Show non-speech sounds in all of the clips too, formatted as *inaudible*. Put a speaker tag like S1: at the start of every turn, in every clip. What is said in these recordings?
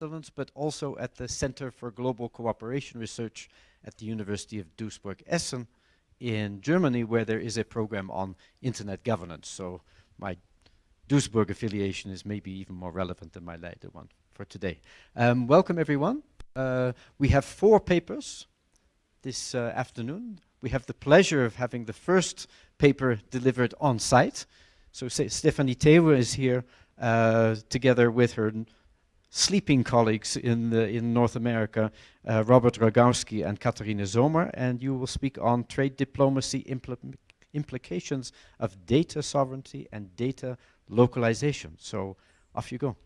S1: But also at the Center for Global Cooperation Research at the University of Duisburg-Essen in Germany, where there is a program on internet governance. So my Duisburg affiliation is maybe even more relevant than my later one for today. Um, welcome everyone. Uh, we have four papers this uh, afternoon. We have the pleasure of having the first paper delivered on site. So Stephanie Theeuwen is here uh, together with her sleeping colleagues in, the, in North America, uh, Robert Rogowski and Katharina Zomer, and you will speak on trade diplomacy impl implications of data sovereignty and data localization. So off you go.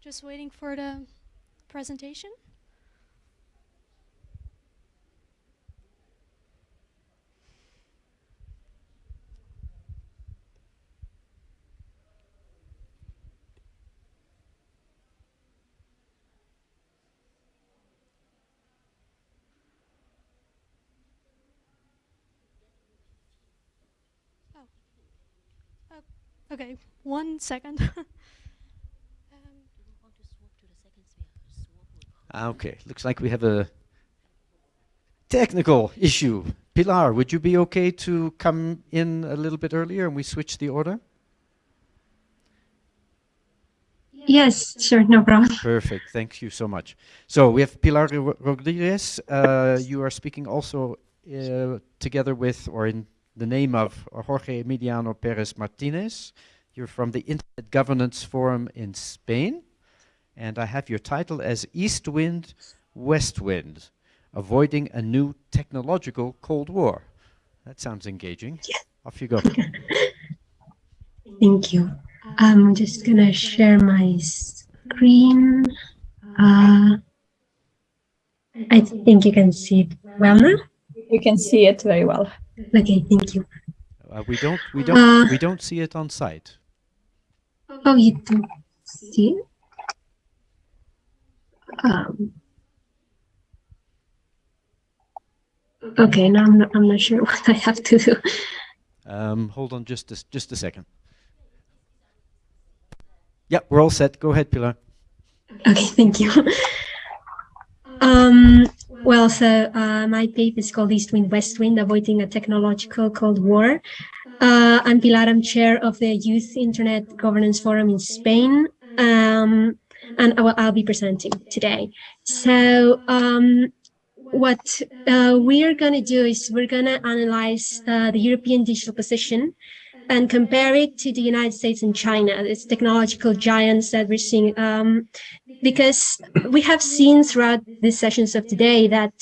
S2: Just waiting for the presentation. Okay, one second. *laughs*
S1: um, okay, looks like we have a technical issue. Pilar, would you be okay to come in a little bit earlier and we switch the order?
S3: Yes, sure, no problem.
S1: Perfect, thank you so much. So we have Pilar Rodriguez. Uh, you are speaking also uh, together with, or in the name of Jorge Emiliano Perez Martinez. You're from the Internet Governance Forum in Spain. And I have your title as East Wind, West Wind, Avoiding a New Technological Cold War. That sounds engaging. Yeah. Off you go. *laughs*
S3: Thank you. I'm just going to share my screen. Uh, I think you can see it well now.
S4: You can see it very well.
S3: Okay, thank you.
S1: Uh, we don't we don't uh, we don't see it on site.
S3: Oh, you don't see it? Um, okay, now I'm not, I'm not sure *laughs* what I have to do.
S1: Um, hold on just a, just a second. Yeah, we're all set. Go ahead, Pilar.
S3: Okay, thank you. *laughs* Um, well, so uh, my paper is called East Wind, West Wind, Avoiding a Technological Cold War. Uh, I'm Pilar, I'm chair of the Youth Internet Governance Forum in Spain. Um, and I will, I'll be presenting today. So um, what uh, we are going to do is we're going to analyze uh, the European digital position and compare it to the United States and China, these technological giants that we're seeing. Um, because we have seen throughout these sessions of today that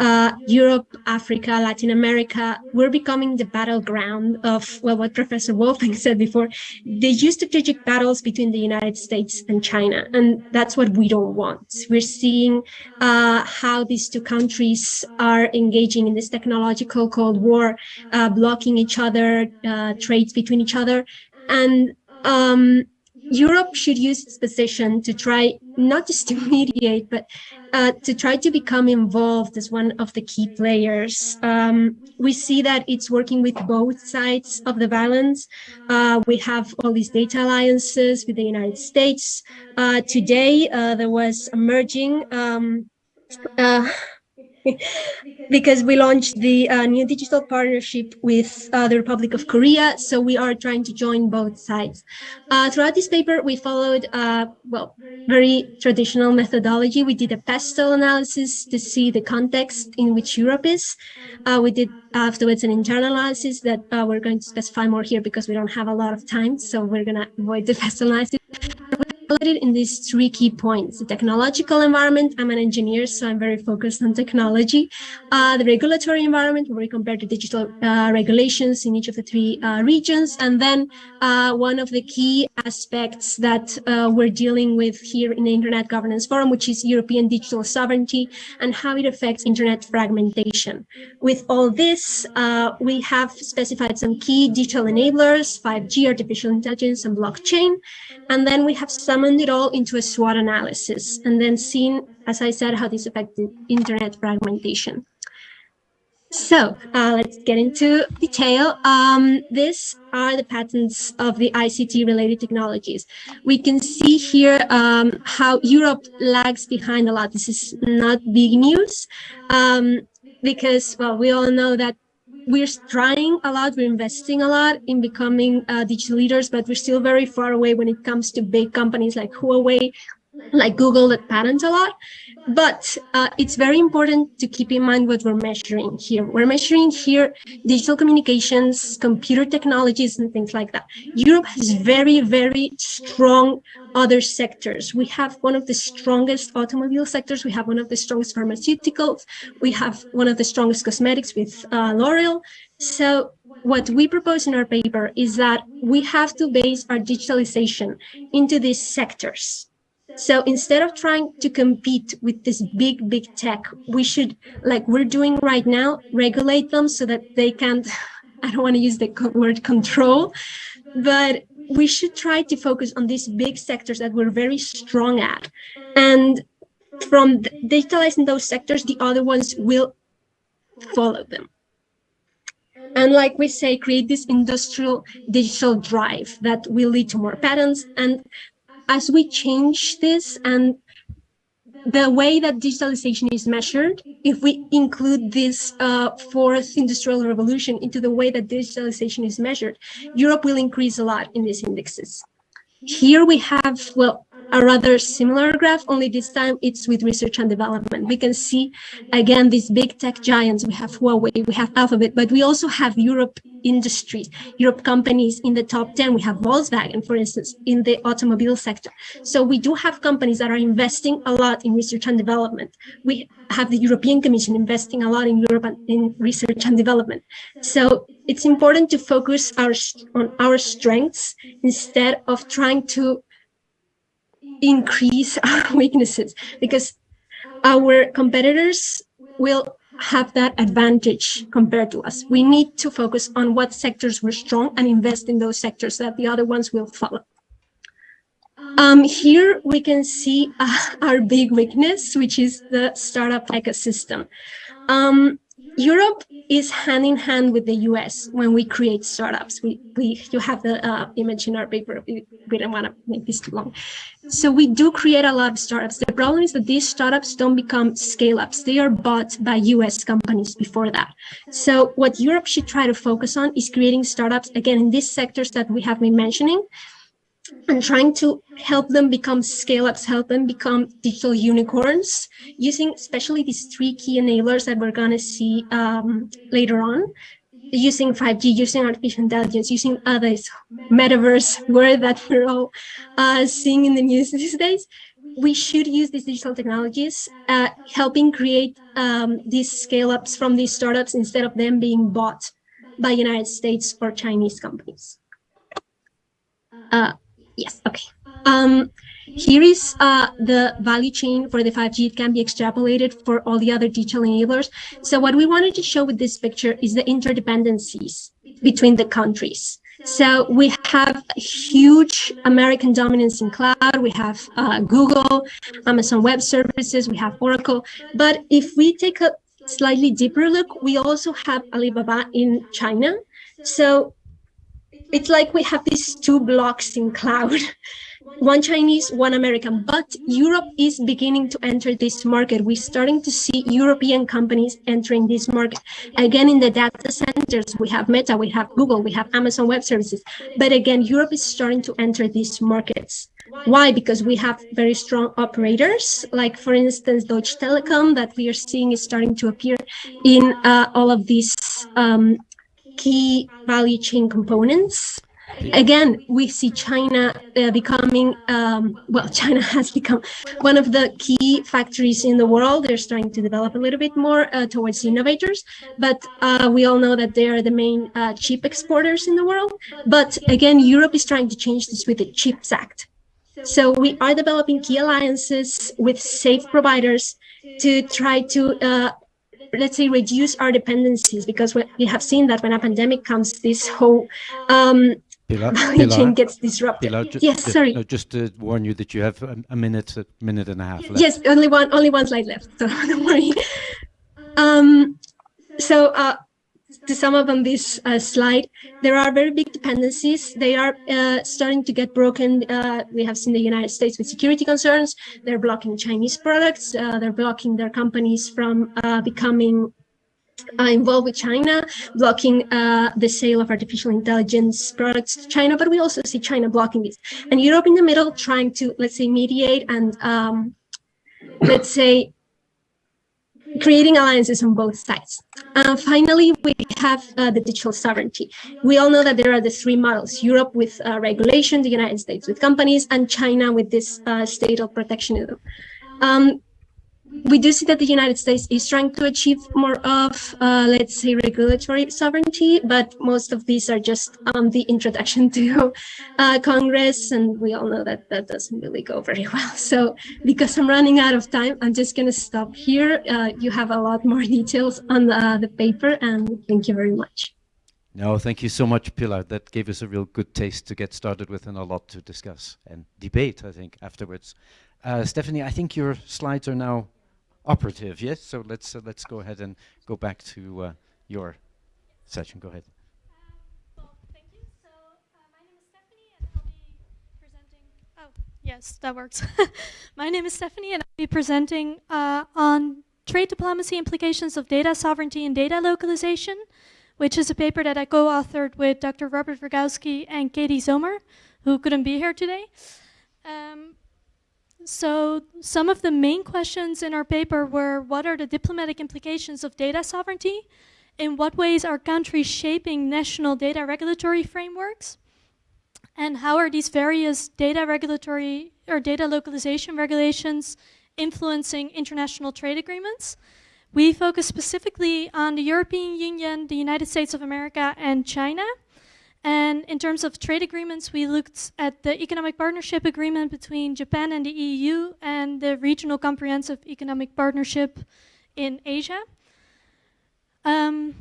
S3: uh, Europe, Africa, Latin America, we're becoming the battleground of well, what Professor Wolfing said before, the strategic battles between the United States and China. And that's what we don't want. We're seeing uh, how these two countries are engaging in this technological Cold War, uh, blocking each other, uh, trades between each other. And um, Europe should use its position to try not just to *laughs* mediate, but uh, to try to become involved as one of the key players. Um, we see that it's working with both sides of the balance. Uh, we have all these data alliances with the United States. Uh, today, uh, there was emerging um, uh, because we launched the uh, new digital partnership with uh, the Republic of Korea. So we are trying to join both sides. Uh, throughout this paper, we followed, uh, well, very traditional methodology. We did a PESTEL analysis to see the context in which Europe is. Uh, we did afterwards an internal analysis that uh, we're going to specify more here because we don't have a lot of time. So we're going to avoid the PESTEL analysis in these three key points. The technological environment, I'm an engineer, so I'm very focused on technology. Uh, the regulatory environment, where we compare the digital uh, regulations in each of the three uh, regions. And then uh, one of the key aspects that uh, we're dealing with here in the Internet Governance Forum, which is European digital sovereignty and how it affects Internet fragmentation. With all this, uh, we have specified some key digital enablers, 5G, artificial intelligence, and blockchain. And then we have some it all into a SWOT analysis and then seen, as I said, how this affected internet fragmentation. So uh, let's get into detail. Um, these are the patents of the ICT related technologies. We can see here um, how Europe lags behind a lot. This is not big news um, because, well, we all know that we're trying a lot, we're investing a lot in becoming uh, digital leaders, but we're still very far away when it comes to big companies like Huawei, like Google that patent a lot. But uh, it's very important to keep in mind what we're measuring here. We're measuring here digital communications, computer technologies, and things like that. Europe has very, very strong other sectors. We have one of the strongest automobile sectors. We have one of the strongest pharmaceuticals. We have one of the strongest cosmetics with uh, L'Oreal. So what we propose in our paper is that we have to base our digitalization into these sectors so instead of trying to compete with this big, big tech, we should, like we're doing right now, regulate them so that they can't, *laughs* I don't want to use the word control, but we should try to focus on these big sectors that we're very strong at. And from digitalizing those sectors, the other ones will follow them. And like we say, create this industrial digital drive that will lead to more patents and as we change this and the way that digitalization is measured, if we include this uh, fourth industrial revolution into the way that digitalization is measured, Europe will increase a lot in these indexes. Here we have, well, a rather similar graph, only this time it's with research and development. We can see, again, these big tech giants. We have Huawei, we have Alphabet, but we also have Europe industries, Europe companies in the top 10. We have Volkswagen, for instance, in the automobile sector. So we do have companies that are investing a lot in research and development. We have the European Commission investing a lot in Europe and in research and development. So it's important to focus our, on our strengths instead of trying to increase *laughs* our weaknesses because our competitors will have that advantage compared to us. We need to focus on what sectors we're strong and invest in those sectors that the other ones will follow. Um, here we can see uh, *laughs* our big weakness, which is the startup ecosystem. Um, Europe is hand in hand with the US when we create startups. We, we you have the uh, image in our paper. We, we don't want to make this too long. So we do create a lot of startups. The problem is that these startups don't become scale-ups. They are bought by US companies before that. So what Europe should try to focus on is creating startups, again, in these sectors that we have been mentioning, and trying to help them become scale-ups, help them become digital unicorns, using especially these three key enablers that we're going to see um, later on, using 5G, using artificial intelligence, using others, metaverse, word that we're all uh, seeing in the news *laughs* these days. We should use these digital technologies, uh, helping create um, these scale-ups from these startups instead of them being bought by United States or Chinese companies. Uh, Yes, okay. Um, here is uh, the value chain for the 5G. It can be extrapolated for all the other digital enablers. So what we wanted to show with this picture is the interdependencies between the countries. So we have huge American dominance in cloud. We have uh, Google, Amazon Web Services, we have Oracle. But if we take a slightly deeper look, we also have Alibaba in China. So it's like we have these two blocks in cloud, *laughs* one Chinese, one American, but Europe is beginning to enter this market. We're starting to see European companies entering this market. Again, in the data centers, we have Meta, we have Google, we have Amazon Web Services. But again, Europe is starting to enter these markets. Why? Because we have very strong operators, like for instance, Deutsche Telekom that we are seeing is starting to appear in uh, all of these um, key value chain components. Again, we see China uh, becoming, um, well, *laughs* China has become one of the key factories in the world. They're starting to develop a little bit more uh, towards innovators, but uh, we all know that they are the main uh, chip exporters in the world. But again, Europe is trying to change this with the CHIPS Act. So we are developing key alliances with safe providers to try to uh, let's say, reduce our dependencies because we have seen that when a pandemic comes, this whole um, Pilar, *laughs* value Pilar, chain gets disrupted. Pilar,
S1: just,
S3: yes, sorry.
S1: No, just to warn you that you have a, a, minute, a minute and a half left.
S3: Yes, only one, only one slide left, *laughs* so don't worry. Um, so uh, to sum up on this uh, slide, there are very big dependencies. They are uh, starting to get broken. Uh, we have seen the United States with security concerns. They're blocking Chinese products. Uh, they're blocking their companies from uh, becoming uh, involved with China, blocking the sale of artificial intelligence products to China. But we also see China blocking this. And Europe in the middle trying to, let's say, mediate and um, let's say creating alliances on both sides. Uh, finally, we have uh, the digital sovereignty. We all know that there are the three models, Europe with uh, regulation, the United States with companies, and China with this uh, state of protectionism. Um, we do see that the United States is trying to achieve more of, uh, let's say, regulatory sovereignty, but most of these are just um, the introduction to uh, Congress, and we all know that that doesn't really go very well. So because I'm running out of time, I'm just going to stop here. Uh, you have a lot more *laughs* details on the, the paper, and thank you very much.
S1: No, thank you so much, Pilar. That gave us a real good taste to get started with and a lot to discuss and debate, I think, afterwards. Uh, Stephanie, I think your slides are now operative, yes? So let's uh, let's go ahead and go back to uh, your session. Go ahead.
S2: Uh, well, thank you. So uh, my name is Stephanie, and I'll be presenting. Oh, yes, that works. *laughs* my name is Stephanie, and I'll be presenting uh, on trade diplomacy implications of data sovereignty and data localization, which is a paper that I co-authored with Dr. Robert Rogowski and Katie Zomer, who couldn't be here today. Um, so some of the main questions in our paper were what are the diplomatic implications of data sovereignty? In what ways are countries shaping national data regulatory frameworks? And how are these various data regulatory or data localization regulations influencing international trade agreements? We focus specifically on the European Union, the United States of America, and China. And in terms of trade agreements, we looked at the economic partnership agreement between Japan and the EU and the regional comprehensive economic partnership in Asia. Um,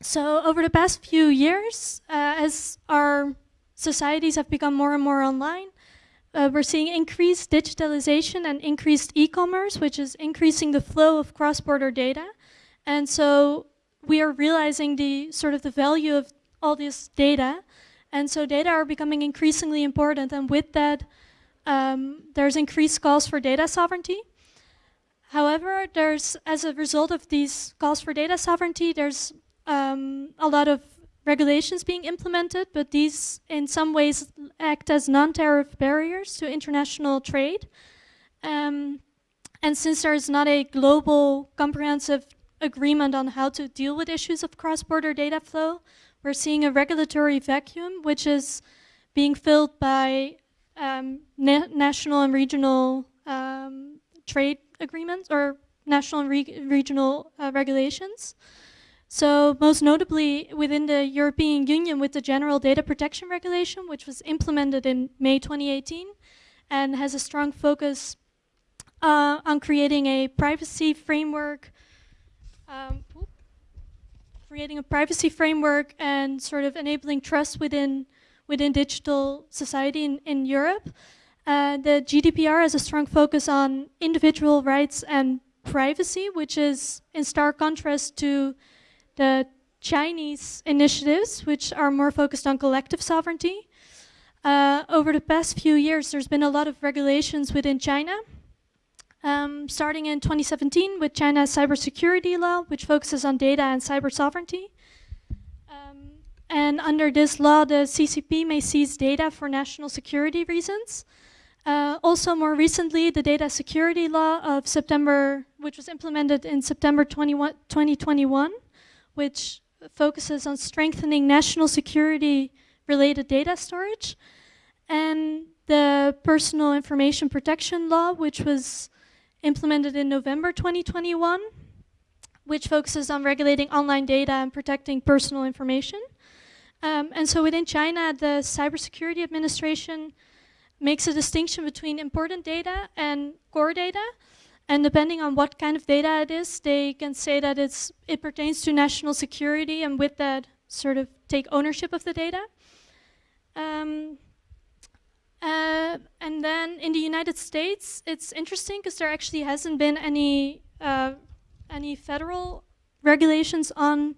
S2: so over the past few years, uh, as our societies have become more and more online, uh, we're seeing increased digitalization and increased e-commerce, which is increasing the flow of cross-border data. And so we are realizing the sort of the value of all this data. And so data are becoming increasingly important. And with that, um, there's increased calls for data sovereignty. However, there's, as a result of these calls for data sovereignty, there's um, a lot of regulations being implemented, but these in some ways act as non-tariff barriers to international trade. Um, and since there's not a global comprehensive agreement on how to deal with issues of cross-border data flow, we're seeing a regulatory vacuum, which is being filled by um, na national and regional um, trade agreements or national and re regional uh, regulations. So most notably within the European Union with the General Data Protection Regulation, which was implemented in May 2018 and has a strong focus uh, on creating a privacy framework um, creating a privacy framework and sort of enabling trust within within digital society in, in Europe. Uh, the GDPR has a strong focus on individual rights and privacy, which is in stark contrast to the Chinese initiatives, which are more focused on collective sovereignty. Uh, over the past few years, there's been a lot of regulations within China um, starting in 2017 with China's cybersecurity law, which focuses on data and cyber sovereignty. Um, and under this law, the CCP may seize data for national security reasons. Uh, also, more recently, the data security law of September, which was implemented in September 21, 2021, which focuses on strengthening national security related data storage. And the personal information protection law, which was implemented in November 2021, which focuses on regulating online data and protecting personal information. Um, and so within China, the Cybersecurity Administration makes a distinction between important data and core data. And depending on what kind of data it is, they can say that it's, it pertains to national security and with that sort of take ownership of the data. Um, uh, and then in the United States, it's interesting because there actually hasn't been any uh, any federal regulations on,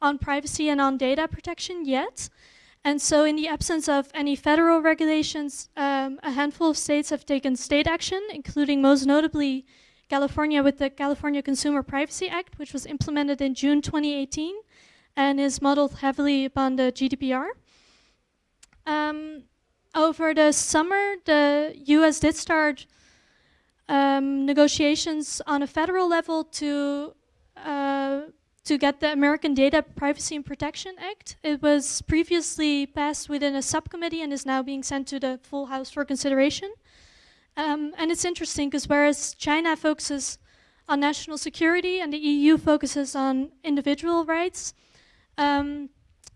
S2: on privacy and on data protection yet. And so in the absence of any federal regulations, um, a handful of states have taken state action, including most notably California with the California Consumer Privacy Act, which was implemented in June 2018 and is modeled heavily upon the GDPR. Um, over the summer, the US did start um, negotiations on a federal level to uh, to get the American Data Privacy and Protection Act. It was previously passed within a subcommittee and is now being sent to the full House for consideration. Um, and it's interesting because whereas China focuses on national security and the EU focuses on individual rights, um,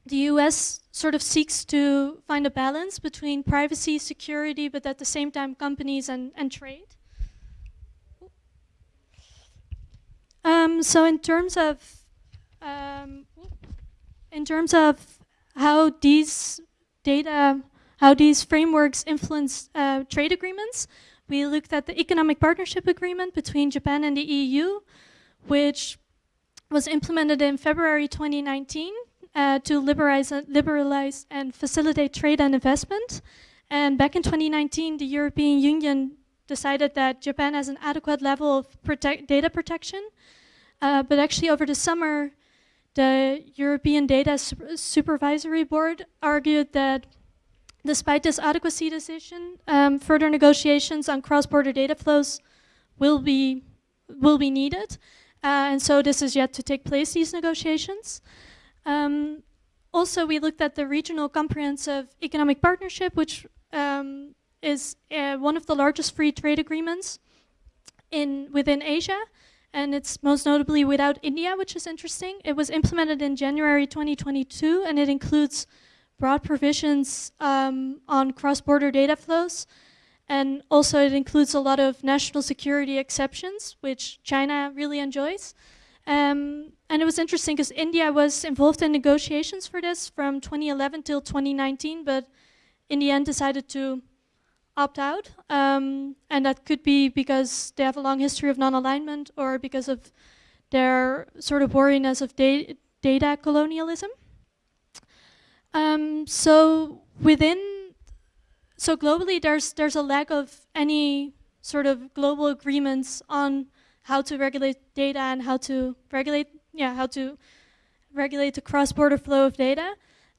S2: the US sort of seeks to find a balance between privacy, security, but at the same time companies and, and trade. Um, so in terms of um, in terms of how these data, how these frameworks influence uh, trade agreements, we looked at the economic partnership agreement between Japan and the EU, which was implemented in February 2019 uh, to liberalize, uh, liberalize and facilitate trade and investment. And back in 2019, the European Union decided that Japan has an adequate level of protect data protection. Uh, but actually over the summer, the European Data Supervisory Board argued that despite this adequacy decision, um, further negotiations on cross-border data flows will be, will be needed. Uh, and so this is yet to take place, these negotiations. Um, also, we looked at the Regional Comprehensive Economic Partnership, which um, is uh, one of the largest free trade agreements in within Asia and it's most notably without India, which is interesting. It was implemented in January 2022, and it includes broad provisions um, on cross-border data flows, and also it includes a lot of national security exceptions, which China really enjoys. Um, and it was interesting because India was involved in negotiations for this from 2011 till 2019, but in the end decided to opt out. Um, and that could be because they have a long history of non-alignment or because of their sort of wariness of da data colonialism. Um, so within, so globally there's, there's a lack of any sort of global agreements on how to regulate data and how to regulate, yeah, how to regulate the cross-border flow of data.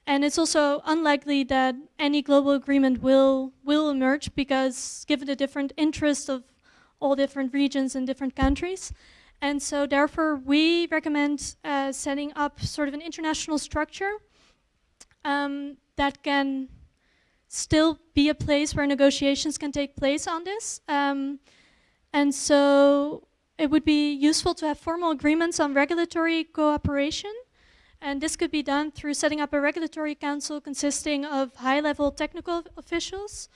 S2: And it's also unlikely that any global agreement will, will emerge because given the different interests of all different regions and different countries. And so therefore we recommend uh, setting up sort of an international structure um, that can still be a place where negotiations can take place on this. Um, and so it would be useful to have formal agreements on regulatory cooperation and this could be done through setting up a regulatory council consisting of high-level technical officials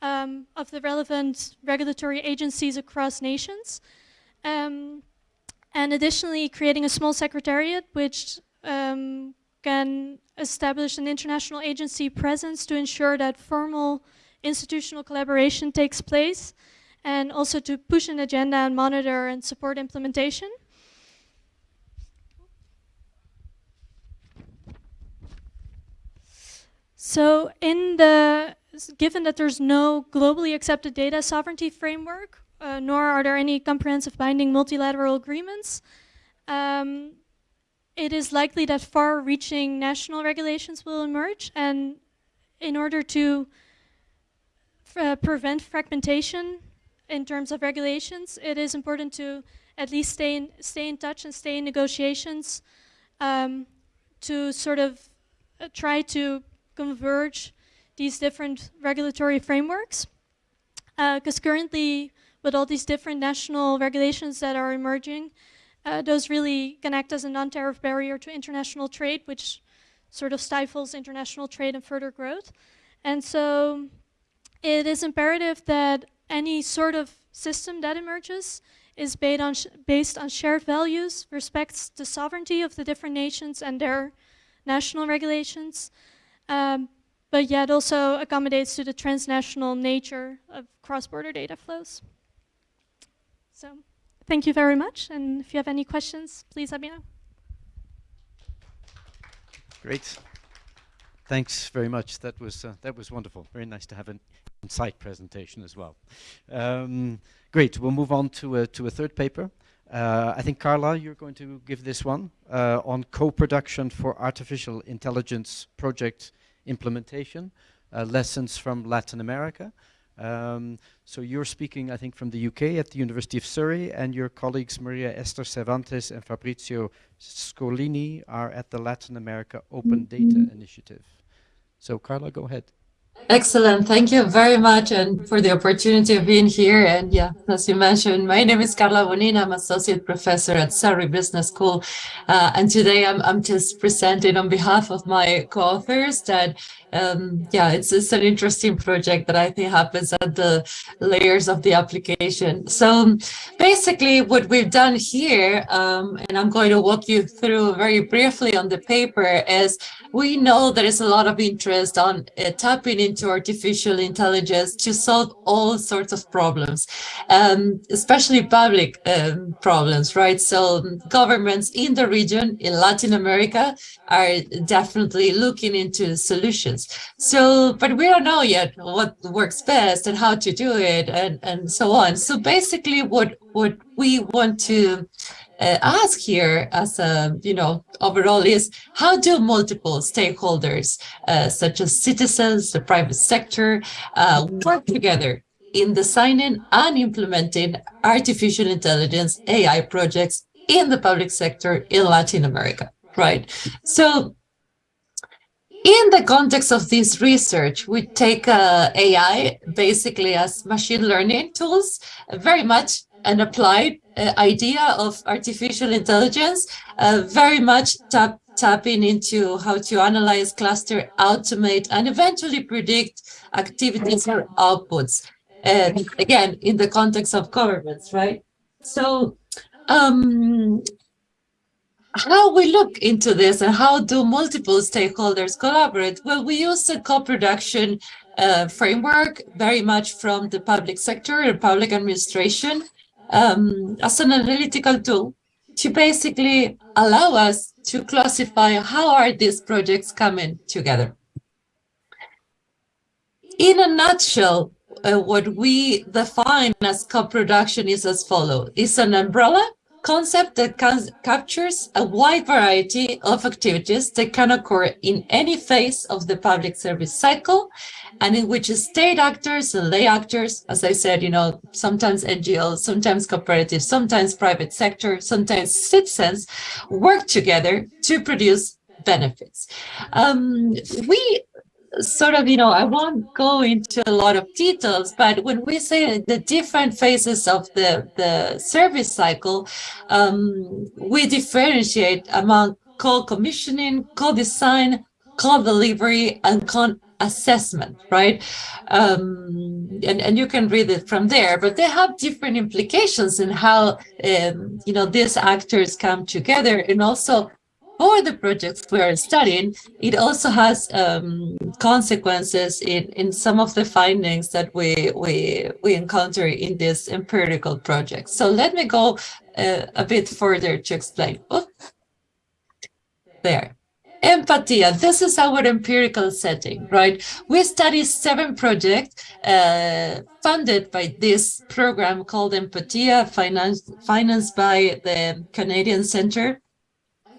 S2: um, of the relevant regulatory agencies across nations. Um, and additionally, creating a small secretariat which um, can establish an international agency presence to ensure that formal institutional collaboration takes place and also to push an agenda and monitor and support implementation. So in the, given that there's no globally accepted data sovereignty framework, uh, nor are there any comprehensive binding multilateral agreements, um, it is likely that far-reaching national regulations will emerge. And in order to uh, prevent fragmentation in terms of regulations, it is important to at least stay in, stay in touch and stay in negotiations um, to sort of uh, try to converge these different regulatory frameworks. Because uh, currently, with all these different national regulations that are emerging, uh, those really can act as a non-tariff barrier to international trade, which sort of stifles international trade and further growth. And so it is imperative that any sort of system that emerges is based on, based on shared values, respects the sovereignty of the different nations and their national regulations, um, but yet also accommodates to the transnational nature of cross-border data flows. So thank you very much, and if you have any questions, please let me know.
S1: Great. Thanks very much. That was uh, that was wonderful. Very nice to have an insight presentation as well. Um, great. We'll move on to a, to a third paper. Uh, I think Carla, you're going to give this one uh, on co-production for artificial intelligence project implementation, uh, lessons from Latin America. Um, so you're speaking, I think, from the UK at the University of Surrey, and your colleagues Maria Esther Cervantes and Fabrizio Scrollini are at the Latin America Open Data Initiative. So Carla, go ahead.
S5: Excellent. Thank you very much and for the opportunity of being here. And yeah, as you mentioned, my name is Carla Bonina. I'm associate professor at Surrey Business School. Uh, and today I'm, I'm just presenting on behalf of my co-authors that um, yeah, it's, it's an interesting project that I think happens at the layers of the application. So basically what we've done here, um, and I'm going to walk you through very briefly on the paper, is we know there is a lot of interest on uh, tapping into artificial intelligence to solve all sorts of problems, um, especially public um, problems, right? So governments in the region, in Latin America, are definitely looking into solutions. So, but we don't know yet what works best and how to do it and, and so on. So basically what, what we want to ask here as a, you know, overall is how do multiple stakeholders, uh, such as citizens, the private sector, uh, work together in designing and implementing artificial intelligence AI projects in the public sector in Latin America, right? So in the context of this research, we take uh, AI basically as machine learning tools, very much an applied uh, idea of artificial intelligence, uh, very much tap, tapping into how to analyze, cluster, automate, and eventually predict activities or outputs. And again, in the context of governments, right? So um, how we look into this and how do multiple stakeholders collaborate? Well, we use a co-production uh, framework very much from the public sector and public administration um, as an analytical tool to basically allow us to classify how are these projects coming together. In a nutshell, uh, what we define as co-production is as follows. It's an umbrella concept that captures a wide variety of activities that can occur in any phase of the public service cycle and in which state actors and lay actors, as I said, you know, sometimes NGOs, sometimes cooperatives, sometimes private sector, sometimes citizens work together to produce benefits. Um, we sort of, you know, I won't go into a lot of details, but when we say the different phases of the, the service cycle, um, we differentiate among co-commissioning, co-design, co-delivery, and con-assessment, right? Um, and, and you can read it from there, but they have different implications in how, um, you know, these actors come together and also for the projects we are studying, it also has um, consequences in, in some of the findings that we, we, we encounter in this empirical project. So let me go uh, a bit further to explain. There. Empatia, this is our empirical setting, right? We study seven projects uh, funded by this program called Empatia, financed, financed by the Canadian Center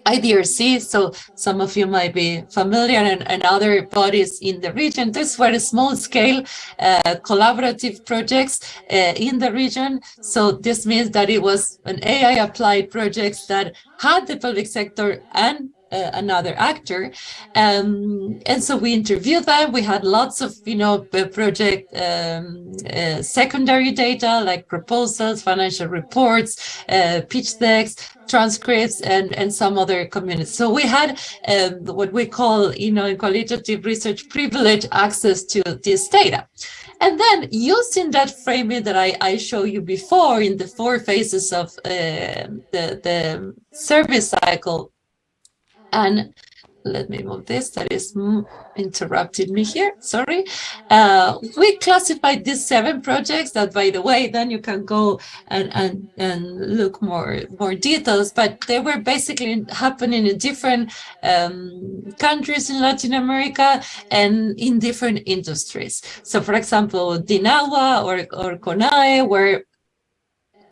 S5: IDRC, so some of you might be familiar, and, and other bodies in the region. These were small-scale uh, collaborative projects uh, in the region. So this means that it was an AI-applied projects that had the public sector and uh, another actor. Um, and so we interviewed them. We had lots of, you know, project um, uh, secondary data like proposals, financial reports, uh, pitch decks, transcripts, and, and some other communities. So we had um, what we call, you know, in qualitative research privilege access to this data. And then using that framing that I, I showed you before in the four phases of uh, the, the service cycle, and let me move this, that is interrupting me here, sorry. Uh, we classified these seven projects that, by the way, then you can go and, and, and look more, more details, but they were basically happening in different um, countries in Latin America and in different industries. So, for example, Dinawa or, or CONAE were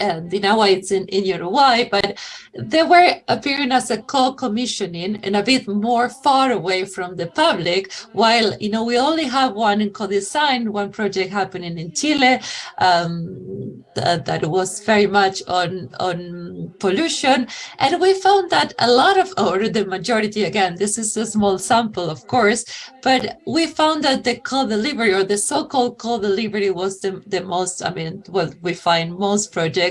S5: and now it's in, in Uruguay, but they were appearing as a co-commissioning and a bit more far away from the public, while, you know, we only have one in co-design, one project happening in Chile um, that, that was very much on, on pollution. And we found that a lot of, or the majority, again, this is a small sample, of course, but we found that the co-delivery or the so-called co-delivery was the, the most, I mean, well, we find most projects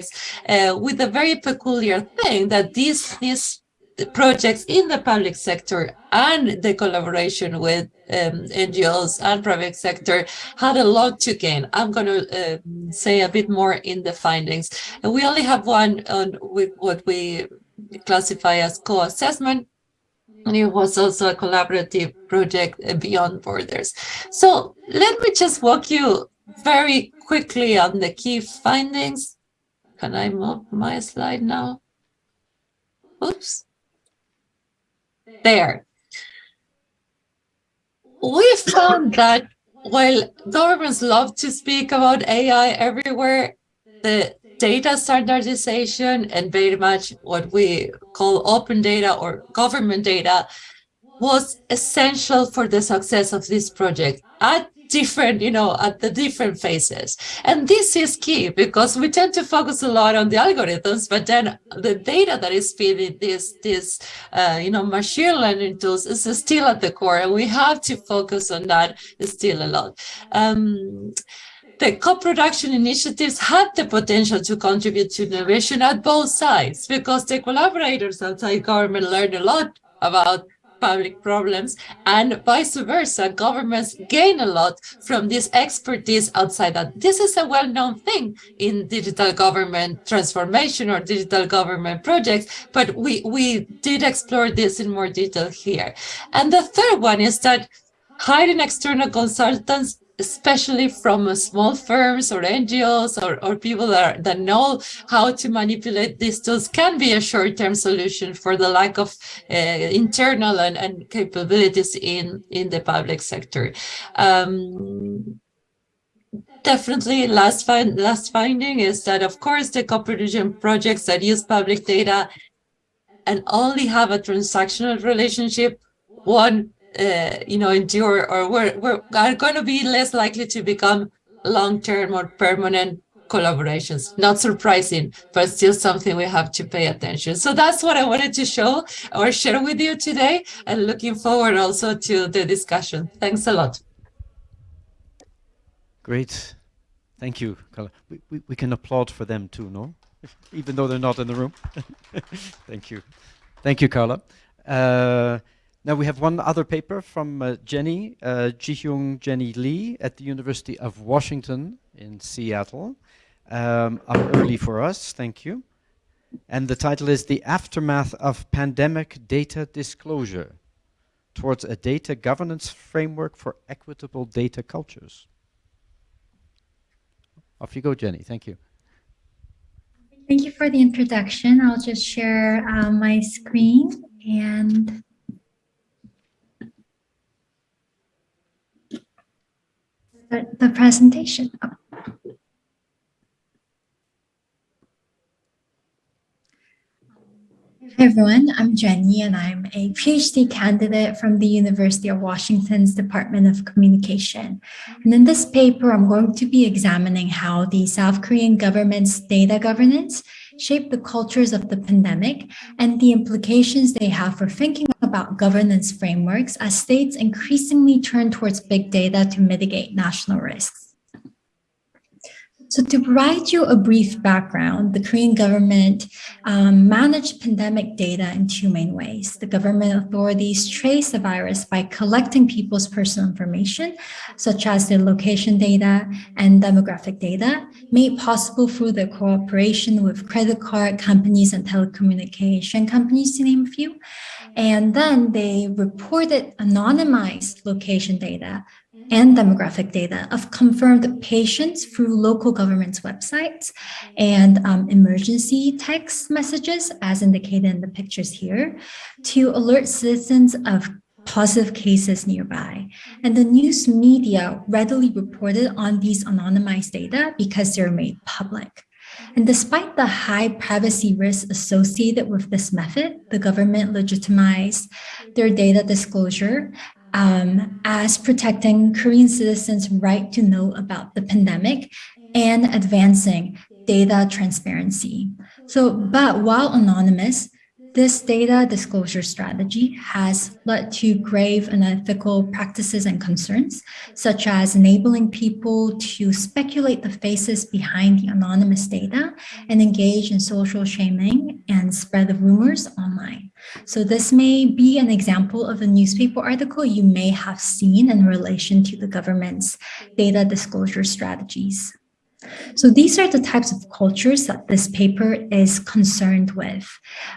S5: uh, with a very peculiar thing that these, these projects in the public sector and the collaboration with um, NGOs and private sector had a lot to gain. I'm going to uh, say a bit more in the findings. And we only have one on with what we classify as co-assessment, and it was also a collaborative project beyond borders. So let me just walk you very quickly on the key findings. Can I move my slide now? Oops. There. We found that while governments love to speak about AI everywhere, the data standardization and very much what we call open data or government data was essential for the success of this project at different, you know, at the different phases. And this is key because we tend to focus a lot on the algorithms, but then the data that is feeding this, this, uh, you know, machine learning tools is still at the core, and we have to focus on that still a lot. Um, the co-production initiatives had the potential to contribute to innovation at both sides because the collaborators outside government learned a lot about public problems and vice versa. Governments gain a lot from this expertise outside that. This is a well-known thing in digital government transformation or digital government projects but we we did explore this in more detail here. And the third one is that hiring external consultants especially from small firms or NGOs or, or people that, are, that know how to manipulate these tools can be a short-term solution for the lack of uh, internal and, and capabilities in, in the public sector. Um, definitely last, find, last finding is that, of course, the co-production projects that use public data and only have a transactional relationship, one uh, you know, endure or we're, we're are going to be less likely to become long-term or permanent collaborations. Not surprising, but still something we have to pay attention. So that's what I wanted to show or share with you today and looking forward also to the discussion. Thanks a lot.
S1: Great. Thank you, Carla. We, we, we can applaud for them too, no? *laughs* Even though they're not in the room. *laughs* Thank you. Thank you, Carla. Uh, now we have one other paper from uh, Jenny, uh, Jihyung Jenny Lee at the University of Washington in Seattle. Um, up early for us, thank you. And the title is The Aftermath of Pandemic Data Disclosure Towards a Data Governance Framework for Equitable Data Cultures. Off you go, Jenny. Thank you.
S6: Thank you for the introduction. I'll just share uh, my screen and the, presentation. Hi everyone, I'm Jenny and I'm a PhD candidate from the University of Washington's Department of Communication. And in this paper, I'm going to be examining how the South Korean government's data governance shaped the cultures of the pandemic and the implications they have for thinking about governance frameworks as states increasingly turn towards big data to mitigate national risks. So to provide you a brief background, the Korean government um, managed pandemic data in two main ways. The government authorities trace the virus by collecting people's personal information, such as their location data and demographic data, made possible through the cooperation with credit card companies and telecommunication companies, to name a few. And then they reported anonymized location data and demographic data of confirmed patients through local government's websites and um, emergency text messages, as indicated in the pictures here, to alert citizens of positive cases nearby. And the news media readily reported on these anonymized data because they're made public. And despite the high privacy risks associated with this method, the government legitimized their data disclosure um, as protecting Korean citizens' right to know about the pandemic and advancing data transparency. So, but while anonymous, this data disclosure strategy has led to grave unethical practices and concerns, such as enabling people to speculate the faces behind the anonymous data and engage in social shaming and spread the rumors online. So this may be an example of a newspaper article you may have seen in relation to the government's data disclosure strategies. So these are the types of cultures that this paper is concerned with.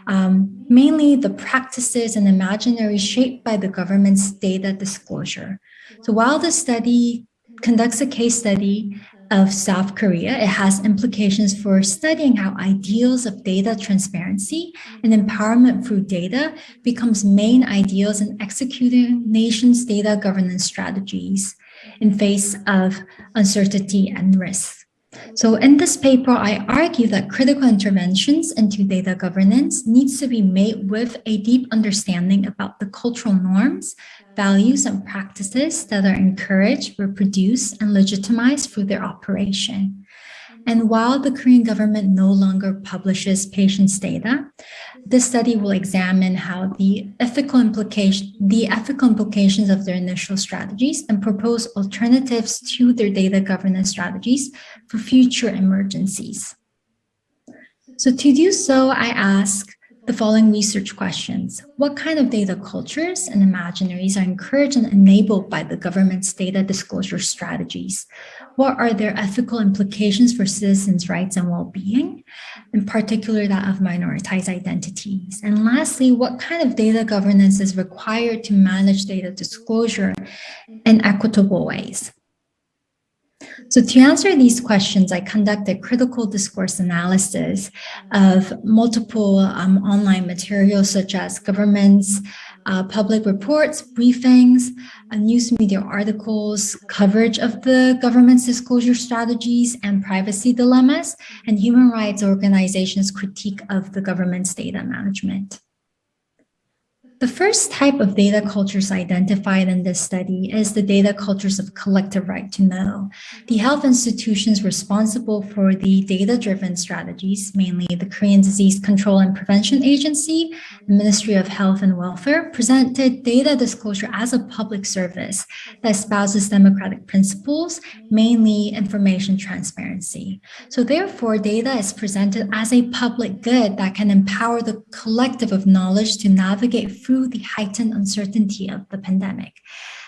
S6: Um, mainly the practices and imaginaries shaped by the government's data disclosure. So while the study conducts a case study of South Korea, it has implications for studying how ideals of data transparency and empowerment through data becomes main ideals in executing nations' data governance strategies in face of uncertainty and risk. So in this paper, I argue that critical interventions into data governance needs to be made with a deep understanding about the cultural norms, values, and practices that are encouraged, reproduced, and legitimized through their operation. And while the Korean government no longer publishes patients' data, this study will examine how the ethical implication, the ethical implications of their initial strategies and propose alternatives to their data governance strategies for future emergencies. So to do so, I ask the following research questions. What kind of data cultures and imaginaries are encouraged and enabled by the government's data disclosure strategies? What are their ethical implications for citizens' rights and well-being, in particular that of minoritized identities? And lastly, what kind of data governance is required to manage data disclosure in equitable ways? So to answer these questions, I conducted critical discourse analysis of multiple um, online materials such as governments, uh, public reports, briefings, uh, news media articles, coverage of the government's disclosure strategies and privacy dilemmas, and human rights organizations' critique of the government's data management. The first type of data cultures identified in this study is the data cultures of collective right to know. The health institutions responsible for the data-driven strategies, mainly the Korean Disease Control and Prevention Agency, the Ministry of Health and Welfare, presented data disclosure as a public service that espouses democratic principles, mainly information transparency. So therefore, data is presented as a public good that can empower the collective of knowledge to navigate through the heightened uncertainty of the pandemic.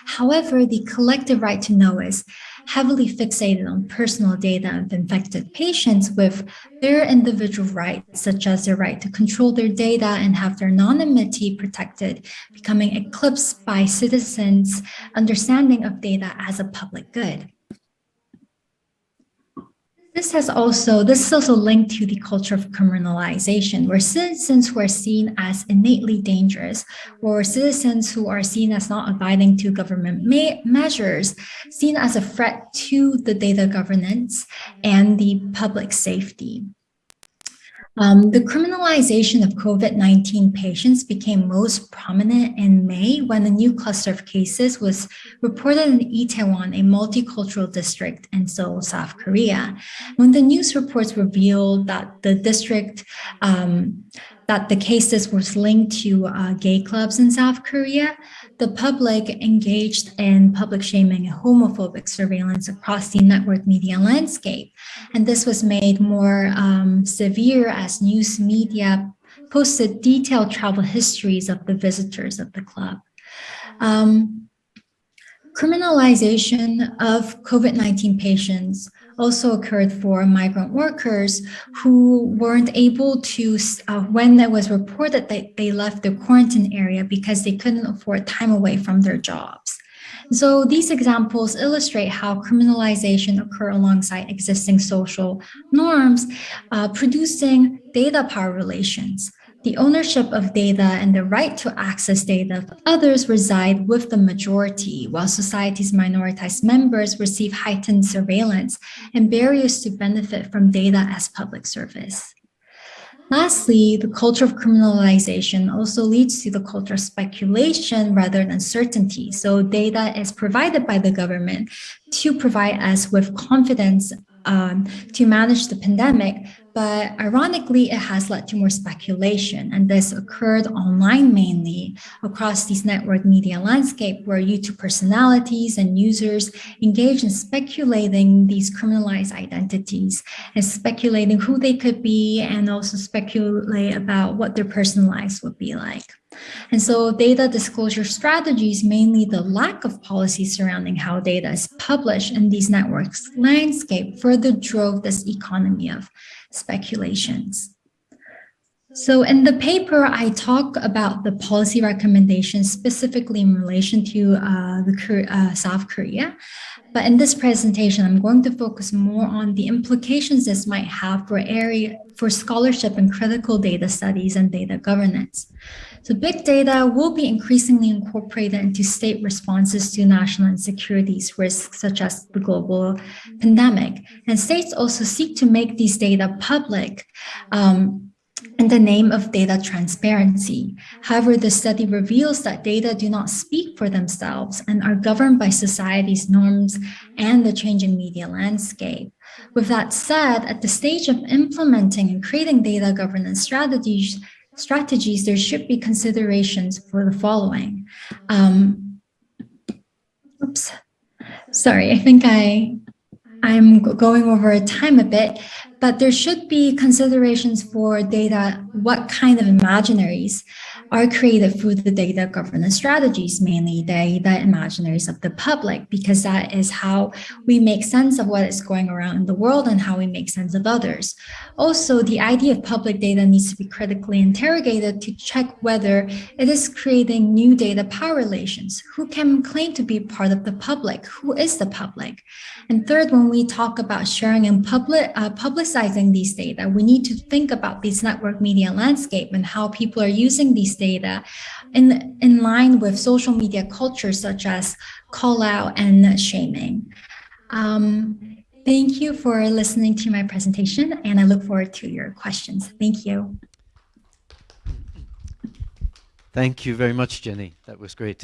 S6: However, the collective right to know is heavily fixated on personal data of infected patients with their individual rights, such as their right to control their data and have their anonymity protected, becoming eclipsed by citizens' understanding of data as a public good. This has also, this is also linked to the culture of criminalization, where citizens who are seen as innately dangerous, or citizens who are seen as not abiding to government measures, seen as a threat to the data governance and the public safety. Um, the criminalization of COVID-19 patients became most prominent in May when a new cluster of cases was reported in Itaewon, a multicultural district in Seoul, South Korea. When the news reports revealed that the district um, that the cases was linked to uh, gay clubs in South Korea, the public engaged in public shaming and homophobic surveillance across the network media landscape. And this was made more um, severe as news media posted detailed travel histories of the visitors of the club. Um, criminalization of COVID-19 patients also occurred for migrant workers who weren't able to, uh, when it was reported that they left the quarantine area because they couldn't afford time away from their jobs. So these examples illustrate how criminalization occur alongside existing social norms, uh, producing data power relations. The ownership of data and the right to access data of others reside with the majority, while society's minoritized members receive heightened surveillance and barriers to benefit from data as public service. Lastly, the culture of criminalization also leads to the culture of speculation rather than certainty. So data is provided by the government to provide us with confidence um, to manage the pandemic, but ironically, it has led to more speculation. And this occurred online mainly across these network media landscape where YouTube personalities and users engage in speculating these criminalized identities and speculating who they could be and also speculate about what their personal lives would be like. And so data disclosure strategies, mainly the lack of policy surrounding how data is published in these networks landscape further drove this economy of speculations. So in the paper, I talk about the policy recommendations specifically in relation to uh, the uh, South Korea. But in this presentation, I'm going to focus more on the implications this might have for area for scholarship and critical data studies and data governance. So big data will be increasingly incorporated into state responses to national insecurity risks, such as the global pandemic. And states also seek to make these data public um, in the name of data transparency. However, the study reveals that data do not speak for themselves and are governed by society's norms and the changing media landscape. With that said, at the stage of implementing and creating data governance strategies, strategies, there should be considerations for the following. Um, oops, sorry, I think I, I'm going over time a bit, but there should be considerations for data, what kind of imaginaries are created through the data governance strategies, mainly data imaginaries of the public, because that is how we make sense of what is going around in the world and how we make sense of others. Also, the idea of public data needs to be critically interrogated to check whether it is creating new data power relations. Who can claim to be part of the public? Who is the public? And third, when we talk about sharing and public, uh, publicizing these data, we need to think about this network media landscape and how people are using these data in, in line with social media culture such as call out and shaming. Um, thank you for listening to my presentation and I look forward to your questions. Thank you.
S1: Thank you very much, Jenny. That was great.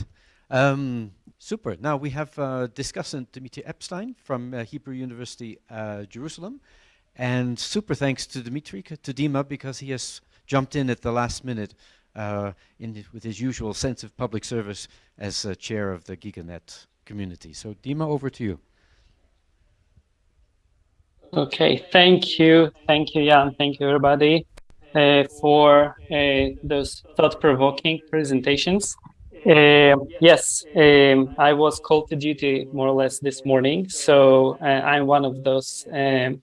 S1: Um, super. Now we have uh, discussant Dimitri Epstein from uh, Hebrew University, uh, Jerusalem. And super thanks to Dimitri, to Dima, because he has jumped in at the last minute uh, in, with his usual sense of public service as uh, chair of the GigaNet community. So Dima, over to you.
S7: Okay, thank you. Thank you, Jan. Thank you, everybody, uh, for uh, those thought-provoking presentations. Uh, yes, um, I was called to duty more or less this morning, so uh, I'm one of those um,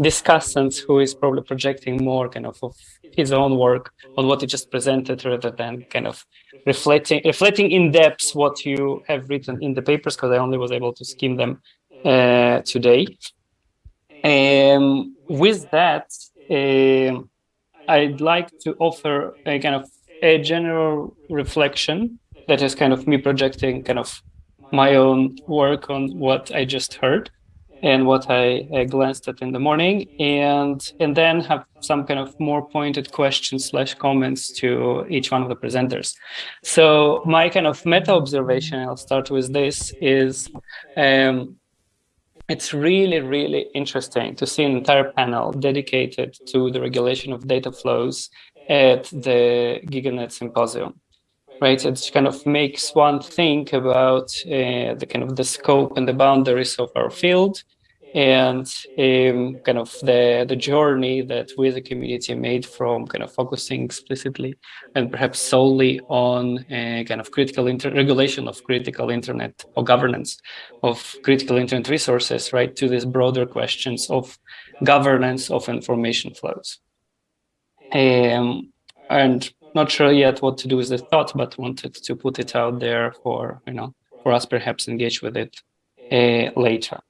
S7: discussants who is probably projecting more kind of, of his own work on what you just presented rather than kind of reflecting reflecting in depth what you have written in the papers because I only was able to skim them uh, today. Um, with that, uh, I'd like to offer a kind of a general reflection that is kind of me projecting kind of my own work on what I just heard and what I, glanced at in the morning, and and then have some kind of more pointed questions slash comments to each one of the presenters. So my kind of meta observation, I'll start with this, is um, it's really, really interesting to see an entire panel dedicated to the regulation of data flows at the GigaNet symposium, right? It kind of makes one think about uh, the kind of the scope and the boundaries of our field and um, kind of the, the journey that we as a community made from kind of focusing explicitly and perhaps solely on kind of critical regulation of critical internet or governance of critical internet resources, right, to these broader questions of governance of information flows. Um, and not sure yet what to do with the thought, but wanted to put it out there for, you know, for us perhaps engage with it uh, later.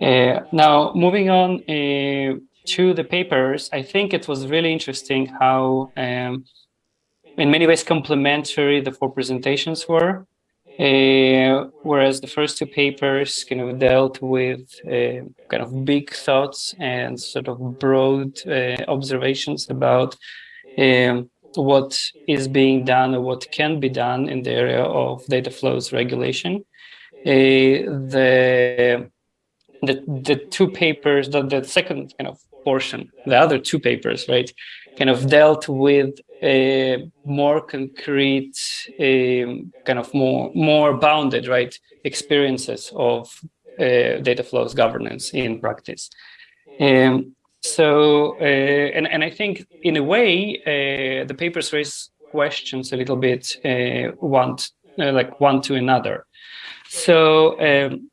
S7: Uh, now, moving on uh, to the papers, I think it was really interesting how, um, in many ways, complementary the four presentations were. Uh, whereas the first two papers kind of dealt with uh, kind of big thoughts and sort of broad uh, observations about um, what is being done or what can be done in the area of data flows regulation. the the the two papers, the, the second kind of portion, the other two papers, right, kind of dealt with a more concrete, um, kind of more more bounded, right, experiences of uh, data flows governance in practice. Um, so, uh, and and I think in a way, uh, the papers raise questions a little bit, uh, one uh, like one to another. So. Um,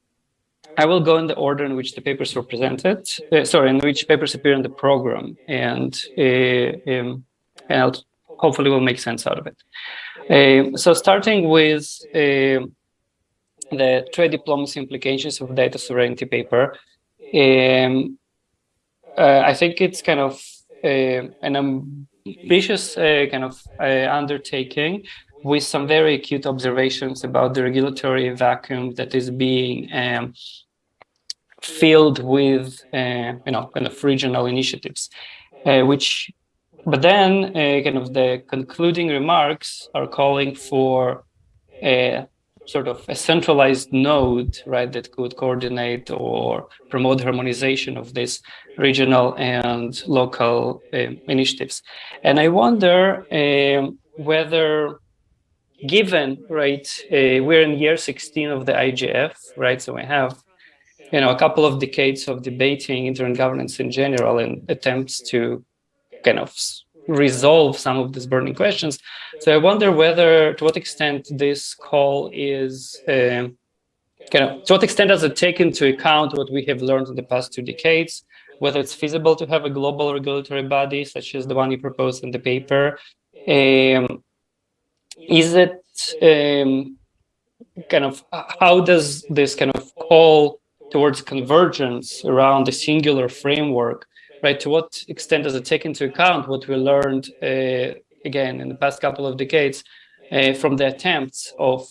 S7: I will go in the order in which the papers were presented, uh, sorry, in which papers appear in the program, and, uh, um, and hopefully will make sense out of it. Uh, so starting with uh, the trade diplomacy implications of data sovereignty paper, um, uh, I think it's kind of uh, an ambitious kind of undertaking with some very acute observations about the regulatory vacuum that is being um, filled with, uh, you know, kind of regional initiatives, uh, which, but then uh, kind of the concluding remarks are calling for a sort of a centralized node, right, that could coordinate or promote harmonization of these regional and local uh, initiatives. And I wonder um, whether given, right, uh, we're in year 16 of the IGF, right, so we have you know, a couple of decades of debating internet governance in general and attempts to kind of resolve some of these burning questions. So I wonder whether, to what extent this call is, uh, kind of, to what extent does it take into account what we have learned in the past two decades, whether it's feasible to have a global regulatory body such as the one you proposed in the paper. Um, is it um, kind of, how does this kind of call towards convergence around a singular framework, right? To what extent does it take into account what we learned, uh, again, in the past couple of decades uh, from the attempts of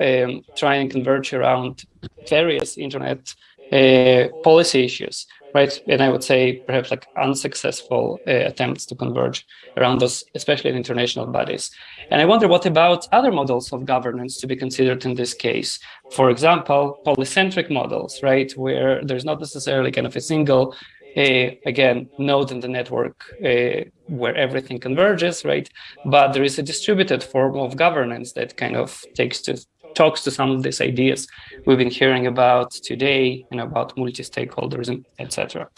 S7: um, trying to converge around various internet uh, policy issues, right? And I would say perhaps like unsuccessful uh, attempts to converge around those, especially in international bodies. And I wonder what about other models of governance to be considered in this case? For example, polycentric models, right? Where there's not necessarily kind of a single uh, again, node in the network uh, where everything converges, right? But there is a distributed form of governance that kind of takes to talks to some of these ideas we've been hearing about today and about multi-stakeholderism, etc.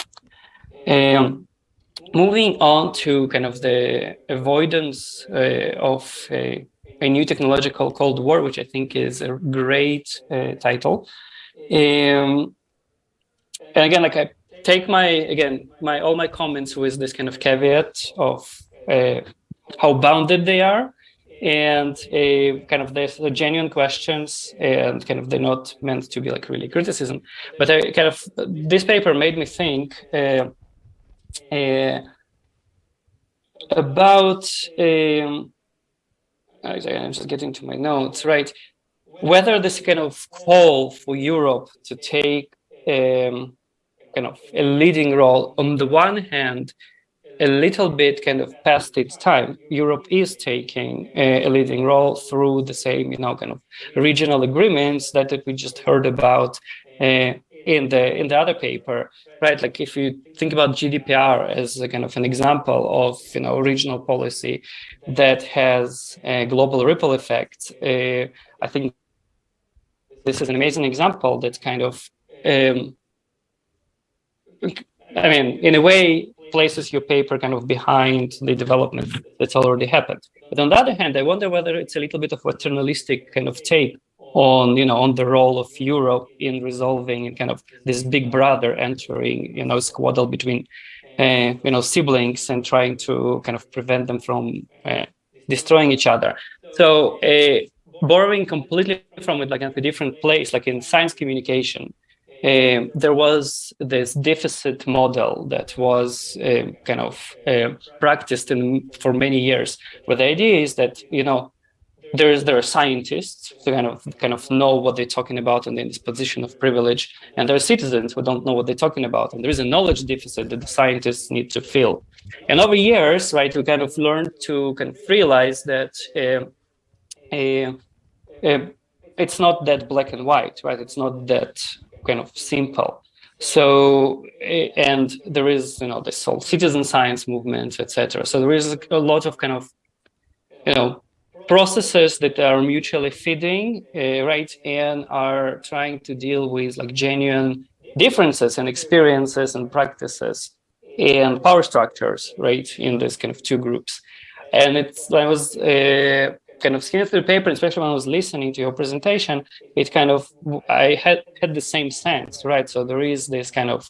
S7: Um, moving on to kind of the avoidance uh, of a, a, new technological Cold War, which I think is a great uh, title. Um, and again, like I take my, again, my all my comments with this kind of caveat of uh, how bounded they are and a kind of the genuine questions and kind of they're not meant to be like really criticism. But I kind of this paper made me think uh, uh, about um, I'm just getting to my notes right? Whether this kind of call for Europe to take um, kind of a leading role on the one hand a little bit kind of past its time. Europe is taking a, a, leading role through the same, you know, kind of regional agreements that, that we just heard about uh, in the in the other paper, right? Like if you think about GDPR as a kind of an example of you know regional policy that has a global ripple effect, uh, I think this is an amazing example that kind of, um, I mean, in a way, places your paper kind of behind the development that's already happened. But on the other hand, I wonder whether it's a little bit of a paternalistic kind of take on you know on the role of Europe in resolving kind of this big brother entering you know squaddle between uh, you know siblings and trying to kind of prevent them from uh, destroying each other. So uh, borrowing completely from it like a different place, like in science communication, uh, there was this deficit model that was uh, kind of uh, practiced in, for many years, where the idea is that you know there's there are scientists who kind of kind of know what they're talking about and in this position of privilege, and there are citizens who don't know what they're talking about, and there is a knowledge deficit that the scientists need to fill. And over years, right, we kind of learned to kind of realize that it's not that black and white, right? It's not that kind of simple. So, and there is, you know, this whole citizen science movement, etc. So there is a lot of kind of, you know, processes that are mutually feeding, uh, right, and are trying to deal with like genuine differences and experiences and practices and power structures, right, in this kind of two groups. And it's, I was uh, kind of skim through the paper, especially when I was listening to your presentation, it kind of, I had, had the same sense, right? So there is this kind of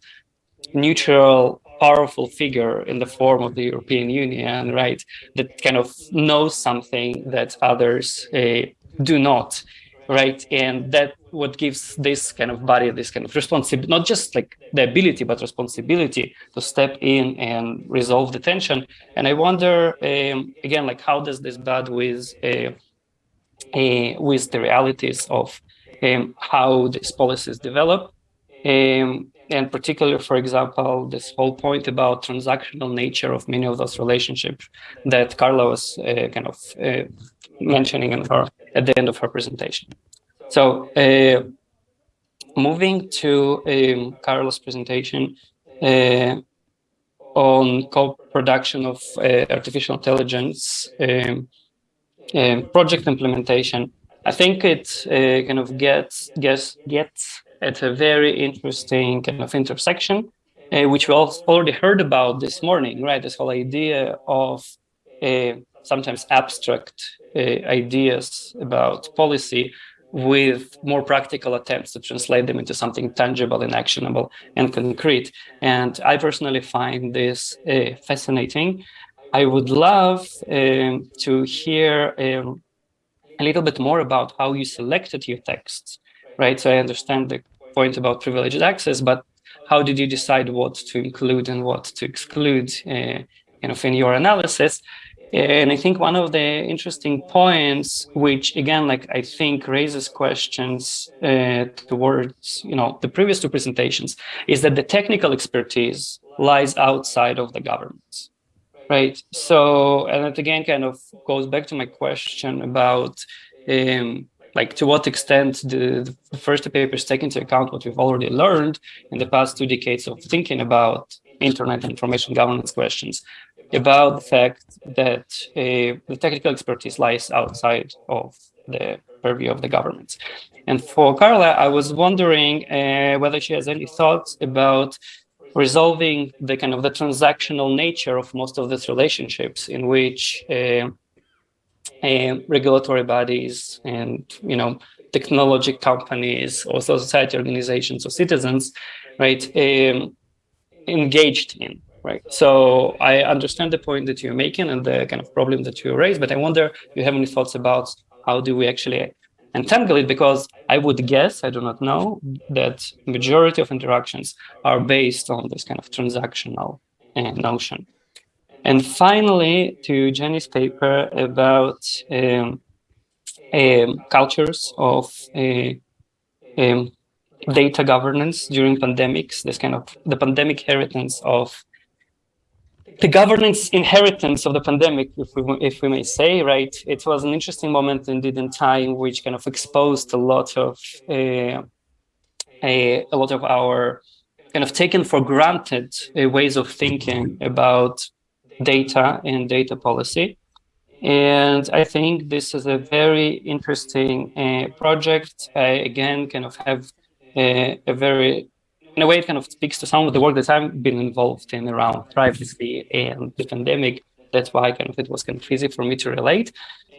S7: neutral, powerful figure in the form of the European Union, right? That kind of knows something that others uh, do not, right? And that what gives this kind of body this kind of responsibility, not just like the ability, but responsibility to step in and resolve the tension. And I wonder, um, again, like how does this bud with, uh, uh, with the realities of um, how these policies develop? Um, and particularly, for example, this whole point about transactional nature of many of those relationships that Carla was uh, kind of uh, mentioning in her at the end of her presentation. So uh, moving to um, Carlos' presentation uh, on co-production of uh, artificial intelligence um, um, project implementation, I think it uh, kind of gets, gets, gets at a very interesting kind of intersection, uh, which we all already heard about this morning, right? This whole idea of uh, sometimes abstract ideas about policy with more practical attempts to translate them into something tangible and actionable and concrete. And I personally find this uh, fascinating. I would love um, to hear um, a little bit more about how you selected your texts, right? So I understand the point about privileged access, but how did you decide what to include and what to exclude uh, kind of in your analysis? And I think one of the interesting points, which again, like I think raises questions uh, towards, you know, the previous two presentations, is that the technical expertise lies outside of the government, right? So, and it again kind of goes back to my question about, um, like to what extent the, the first papers take into account what we've already learned in the past two decades of thinking about internet information governance questions about the fact that uh, the technical expertise lies outside of the purview of the government. And for Carla, I was wondering uh, whether she has any thoughts about resolving the kind of the transactional nature of most of these relationships in which uh, uh regulatory bodies and, you know, technology companies or society organizations or citizens, right, um, engaged in right? So I understand the point that you're making and the kind of problem that you raised, but I wonder if you have any thoughts about how do we actually entangle it? Because I would guess, I do not know, that majority of interactions are based on this kind of transactional uh, notion. And finally, to Jenny's paper about um, um, cultures of uh, um, data governance during pandemics, this kind of the pandemic inheritance of the governance inheritance of the pandemic, if we, if we may say, right? It was an interesting moment indeed in time, which kind of exposed a lot of uh, a, a lot of our kind of taken for granted uh, ways of thinking about data and data policy. And I think this is a very interesting uh, project. I, again, kind of have a, a, very, in a way, it kind of speaks to some of the work that I've been involved in around privacy and the pandemic. That's why kind of it was kind of easy for me to relate.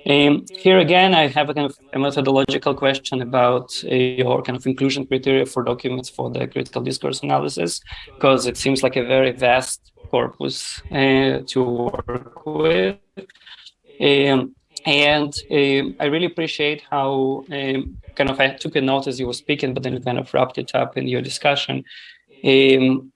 S7: Um, here again, I have a kind of a methodological question about uh, your kind of inclusion criteria for documents for the critical discourse analysis, because it seems like a very vast corpus uh, to work with. Um, and um, I really appreciate how um, kind of I took a note as you were speaking, but then you kind of wrapped it up in your discussion. Um,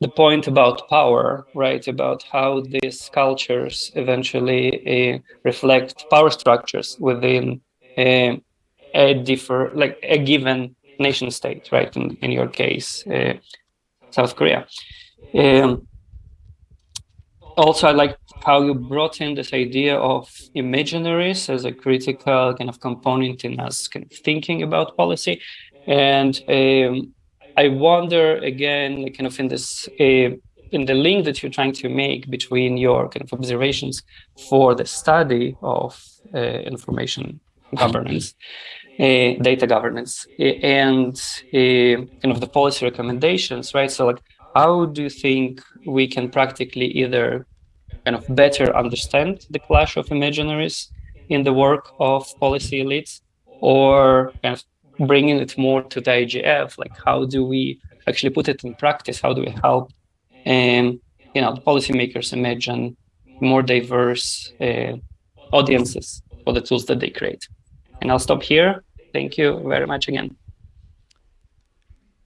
S7: the point about power, right? About how these cultures eventually uh, reflect power structures within uh, a differ, like a given nation state, right? In, in your case, uh, South Korea. Um, also, I'd like how you brought in this idea of imaginaries as a critical kind of component in us kind of thinking about policy. And um, I wonder again, kind of in this, uh, in the link that you're trying to make between your kind of observations for the study of uh, information governance, uh, data governance, and uh, kind of the policy recommendations, right? So like, how do you think we can practically either kind of better understand the clash of imaginaries in the work of policy elites or kind of bringing it more to the IGF, like how do we actually put it in practice? How do we help um, you know, policymakers imagine more diverse uh, audiences for the tools that they create? And I'll stop here. Thank you very much again.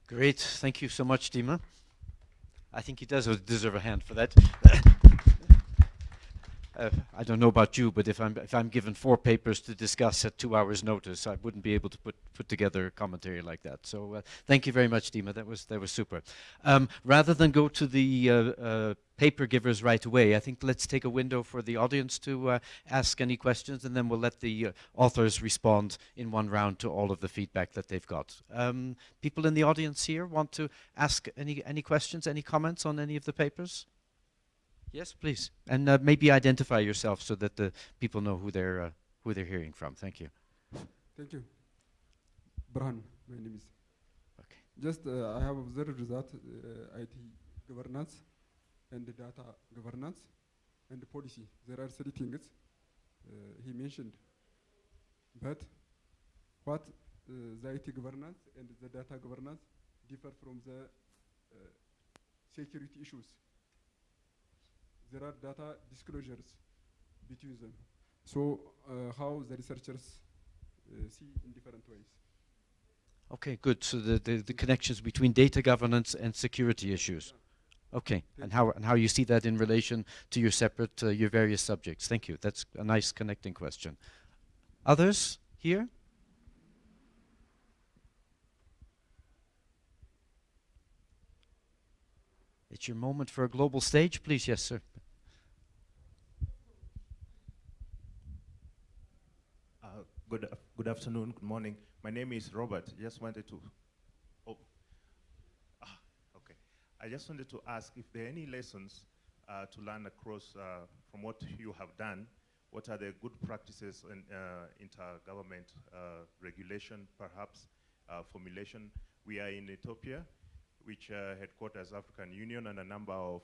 S1: Great. Thank you so much, Dima. I think he does deserve a hand for that. *laughs* uh, I don't know about you, but if I'm if I'm given four papers to discuss at two hours' notice, I wouldn't be able to put put together a commentary like that. So uh, thank you very much, Dima. That was that was super. Um, rather than go to the uh, uh paper givers right away, I think let's take a window for the audience to uh, ask any questions, and then we'll let the uh, authors respond in one round to all of the feedback that they've got. Um, people in the audience here want to ask any any questions, any comments on any of the papers? Yes, please. And uh, maybe identify yourself so that the people know who they're uh, who they're hearing from. Thank you.
S8: Thank you. Burhan, my name is. Okay. Just uh, I have observed that uh, IT governance and the data governance and the policy. There are three things uh, he mentioned. But what uh, the IT governance and the data governance differ from the security issues there are data disclosures between them. So uh, how the researchers uh, see in different ways.
S1: Okay, good. So the, the, the, connections between data governance and security issues. Okay, and how and how you see that in relation to your separate uh, your various subjects. Thank you. That's a nice connecting question. Others here? It's your moment for a global stage, please. Yes, sir.
S9: Good, good afternoon, good morning. My name is Robert. Just wanted to, oh, ah, okay. I just wanted to ask if there are any lessons uh, to learn across uh, from what you have done. What are the good practices in uh, intergovernment uh, regulation, perhaps uh, formulation? We are in Ethiopia, which uh, headquarters African Union and a number of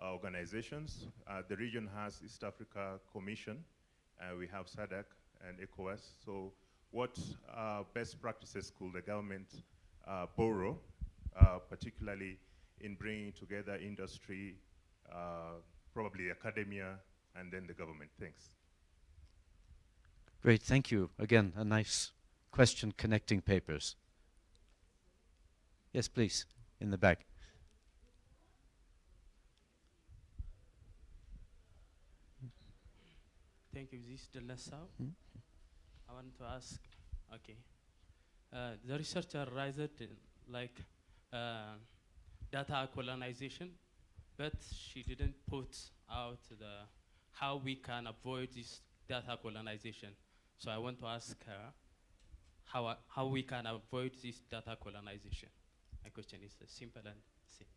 S9: organizations. the region has East Africa Commission. we have SADC, and ECOWAS. So what uh, best practices could the government uh, borrow, uh, particularly in bringing together industry, uh, probably academia, and then the government? Thanks.
S1: Great, thank you. Again, a nice question connecting papers. Yes, please, in the back.
S10: Thank you. This is Delnasau. Hmm? I want to ask, okay, uh, the researcher raised like uh, data colonization, but she didn't put out the how we can avoid this data colonization. So I want to ask her, how, I- how we can avoid this data colonization. My question is uh, simple and simple.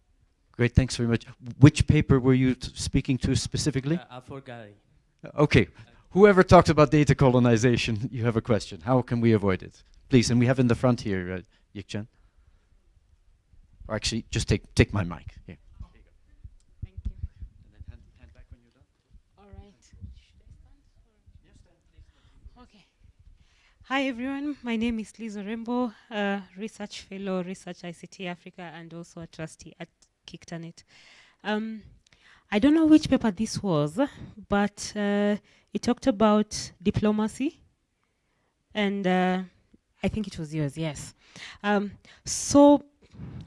S1: Great, thanks very much. Which paper were you t- speaking to specifically?
S10: Uh,
S1: Uh, Okay, whoever talked about data colonization, you have a question. How can we avoid it? Please, and we have in the front here, uh. Or actually, just take take my mic. Here.
S11: Thank you.
S1: And then hand, hand back when you're done.
S11: All right. Okay. Hi, everyone. My name is Liz Orembo, a research fellow, Research ICT Africa, and also a trustee at KICTANet. Um, I don't know which paper this was, but uh, it talked about diplomacy, and uh, I think it was yours, yes. Um, so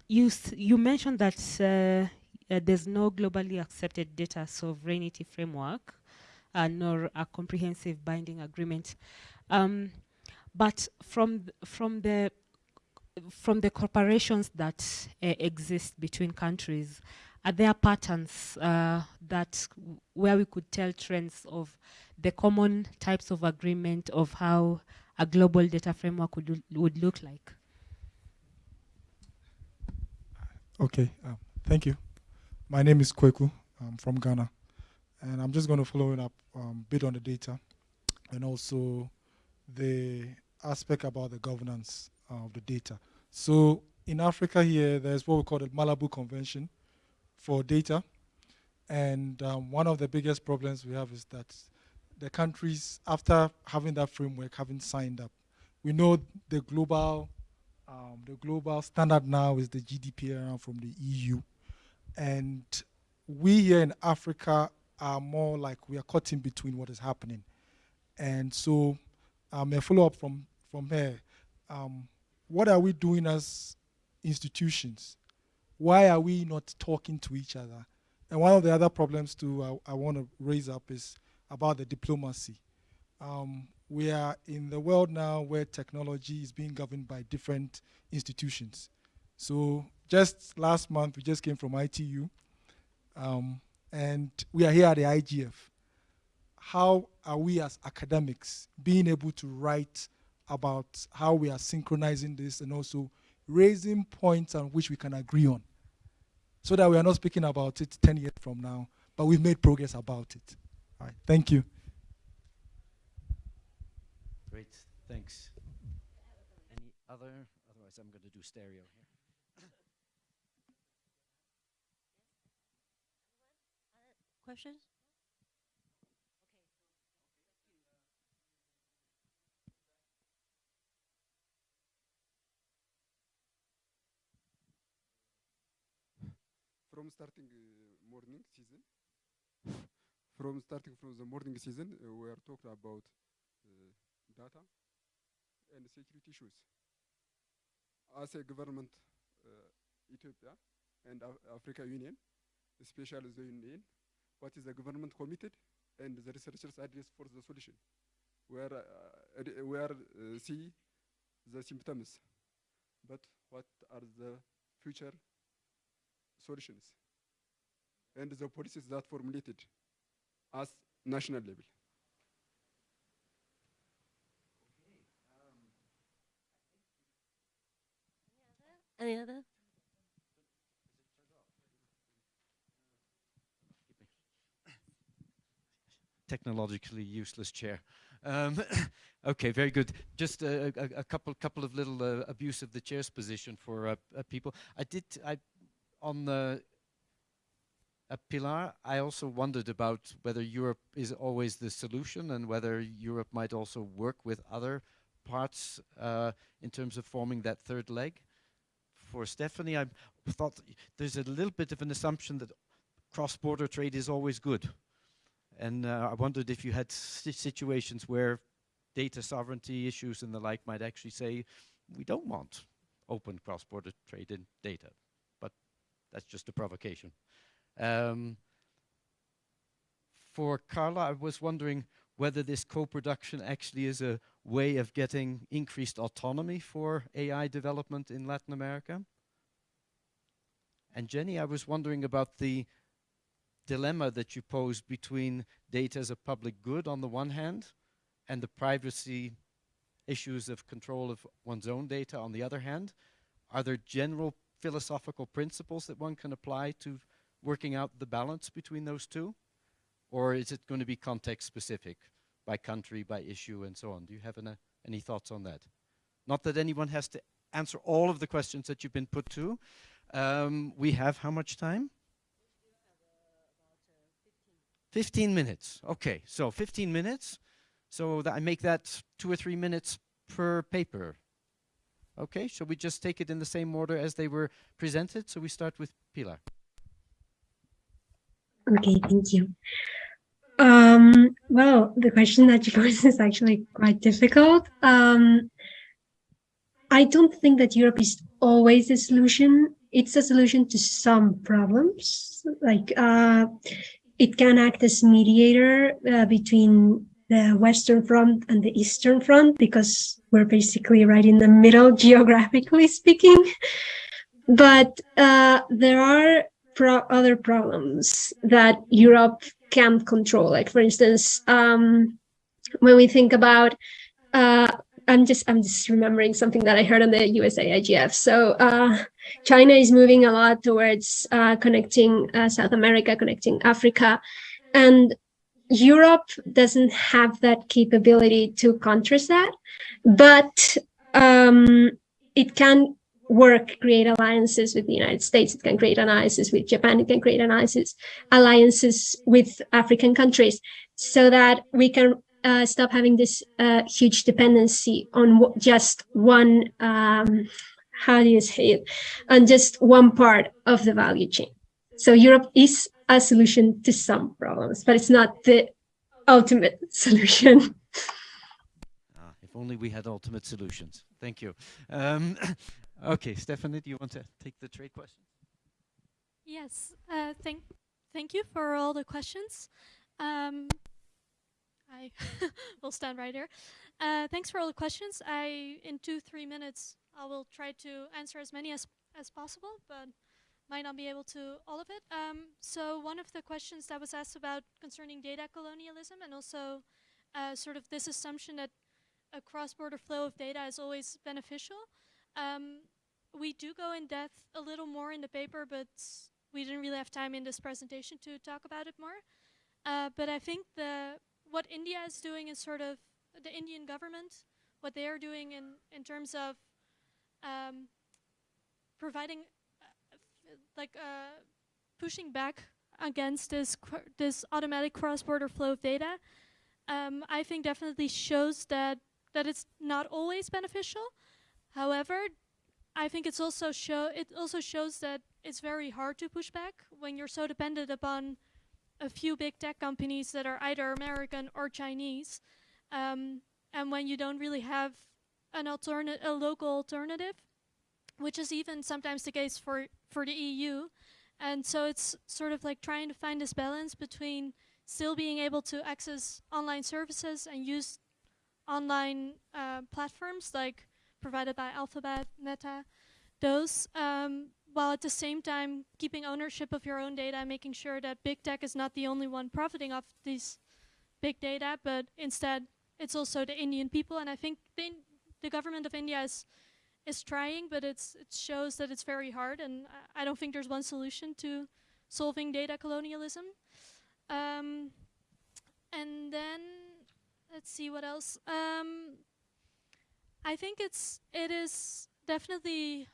S11: you, you mentioned that uh, uh, there's no globally accepted data sovereignty framework uh, nor a comprehensive binding agreement. Um, but from th- from the from the corporations that uh, exist between countries, are there patterns uh, that where we could tell trends of the common types of agreement of how a global data framework would would look like?
S12: Okay, um, thank you. My name is Kweku. I'm from Ghana. And I'm just going to follow it up um, bit on the data and also the aspect about the governance of the data. So in Africa here, there's what we call the Malabo Convention for data. And um, one of the biggest problems we have is that the countries, after having that framework, haven't signed up. We know the global um, the global standard now is the GDPR from the EU, and we here in Africa are more like we are caught in between what is happening, and so um, a follow up from from here. Um, what are we doing as institutions? Why are we not talking to each other? And one of the other problems too I, I want to raise up is about the diplomacy. Um, we are in the world now where technology is being governed by different institutions. So just last month, we just came from ITU, um, and we are here at the IGF. How are we as academics being able to write about how we are synchronizing this and also raising points on which we can agree on? So that we are not speaking about it 10 years from now, but we've made progress about it. All right, thank you.
S1: Great, thanks. Any other? Otherwise, I'm going to do stereo here. *coughs*
S13: Questions?
S8: From starting uh, morning season. *laughs* From starting from the morning season uh, we are talking about uh, data and security issues. As a government uh, ethiopia and Af- africa union especially the union what is the government committed and the researchers address for the solution? Where ad- where uh, see the symptoms but what are the future solutions and the policies that formulated as national level.
S13: Any other?
S1: technologically useless chair. Um, *coughs* okay, very good. Just a, a, a couple couple of little uh, abuse of the chair's position for uh, uh, people. I did I on the uh, Pilar. I also wondered about whether Europe is always the solution and whether Europe might also work with other parts uh, in terms of forming that third leg. For Stephanie, I thought there's a little bit of an assumption that cross-border trade is always good. And uh, I wondered if you had si- situations where data sovereignty issues and the like might actually say, we don't want open cross-border trade in data. That's just a provocation. Um, for Carla, I was wondering whether this co-production actually is a way of getting increased autonomy for AI development in Latin America. And Jenny, I was wondering about the dilemma that you pose between data as a public good on the one hand and the privacy issues of control of one's own data on the other hand? Are there general philosophical principles that one can apply to working out the balance between those two? Or is it going to be context specific by country, by issue, and so on? Do you have an, any thoughts on that? Not that anyone has to answer all of the questions that you've been put to. Um, we have how much time? 15 minutes. Okay, so 15 minutes. So that I make that two or three minutes per paper. Okay, shall we just take it in the same order as they were presented? So we start with Pilar.
S3: Okay, thank you. Um, well, the question that you *laughs* posed is actually quite difficult. Um, I don't think that Europe is always a solution. It's a solution to some problems. Like uh, it can act as mediator uh, between the Western Front and the Eastern Front because we're basically right in the middle, *laughs* geographically speaking. But uh, there are pro other problems that Europe can't control. Like, for instance, um, when we think about uh, I'm just I'm just remembering something that I heard on the USA IGF. So uh, China is moving a lot towards uh, connecting uh, South America, connecting Africa, and Europe doesn't have that capability to contrast that, but um, it can work, create alliances with the United States. It can create alliances with Japan. It can create alliances, alliances with African countries so that we can uh, stop having this uh, huge dependency on just one, um, how do you say it, on just one part of the value chain. So Europe is a solution to some problems, but it's not the ultimate *laughs* solution.
S1: Ah, if only we had ultimate solutions. Thank you. Um, *coughs* okay, Stephanie, do you want to take the trade question?
S2: Yes, uh, thank, thank you for all the questions. Um, I *laughs* will stand right here. Uh, thanks for all the questions. I, in two, three minutes, I will try to answer as many as, as possible, but might not be able to all of it. Um, so one of the questions that was asked about concerning data colonialism and also uh, sort of this assumption that a cross-border flow of data is always beneficial. Um, we do go in depth a little more in the paper, but we didn't really have time in this presentation to talk about it more. Uh, but I think the what India is doing is sort of the Indian government, what they are doing in, in terms of um, providing, like uh, pushing back against this this automatic cross-border flow of data, um, I think definitely shows that that it's not always beneficial. However, I think it's also show it also shows that it's very hard to push back when you're so dependent upon a few big tech companies that are either American or Chinese. Um, and when you don't really have an alternate, a local alternative, which is even sometimes the case for, for the EU. And so it's sort of like trying to find this balance between still being able to access online services and use online uh, platforms like provided by Alphabet, Meta, those, um, while at the same time keeping ownership of your own data, and making sure that big tech is not the only one profiting off these big data, but instead it's also the Indian people. And I think the, the government of India is is trying, but it's it shows that it's very hard. And I, I don't think there's one solution to solving data colonialism. Um, and then let's see what else. Um, I think it's it is definitely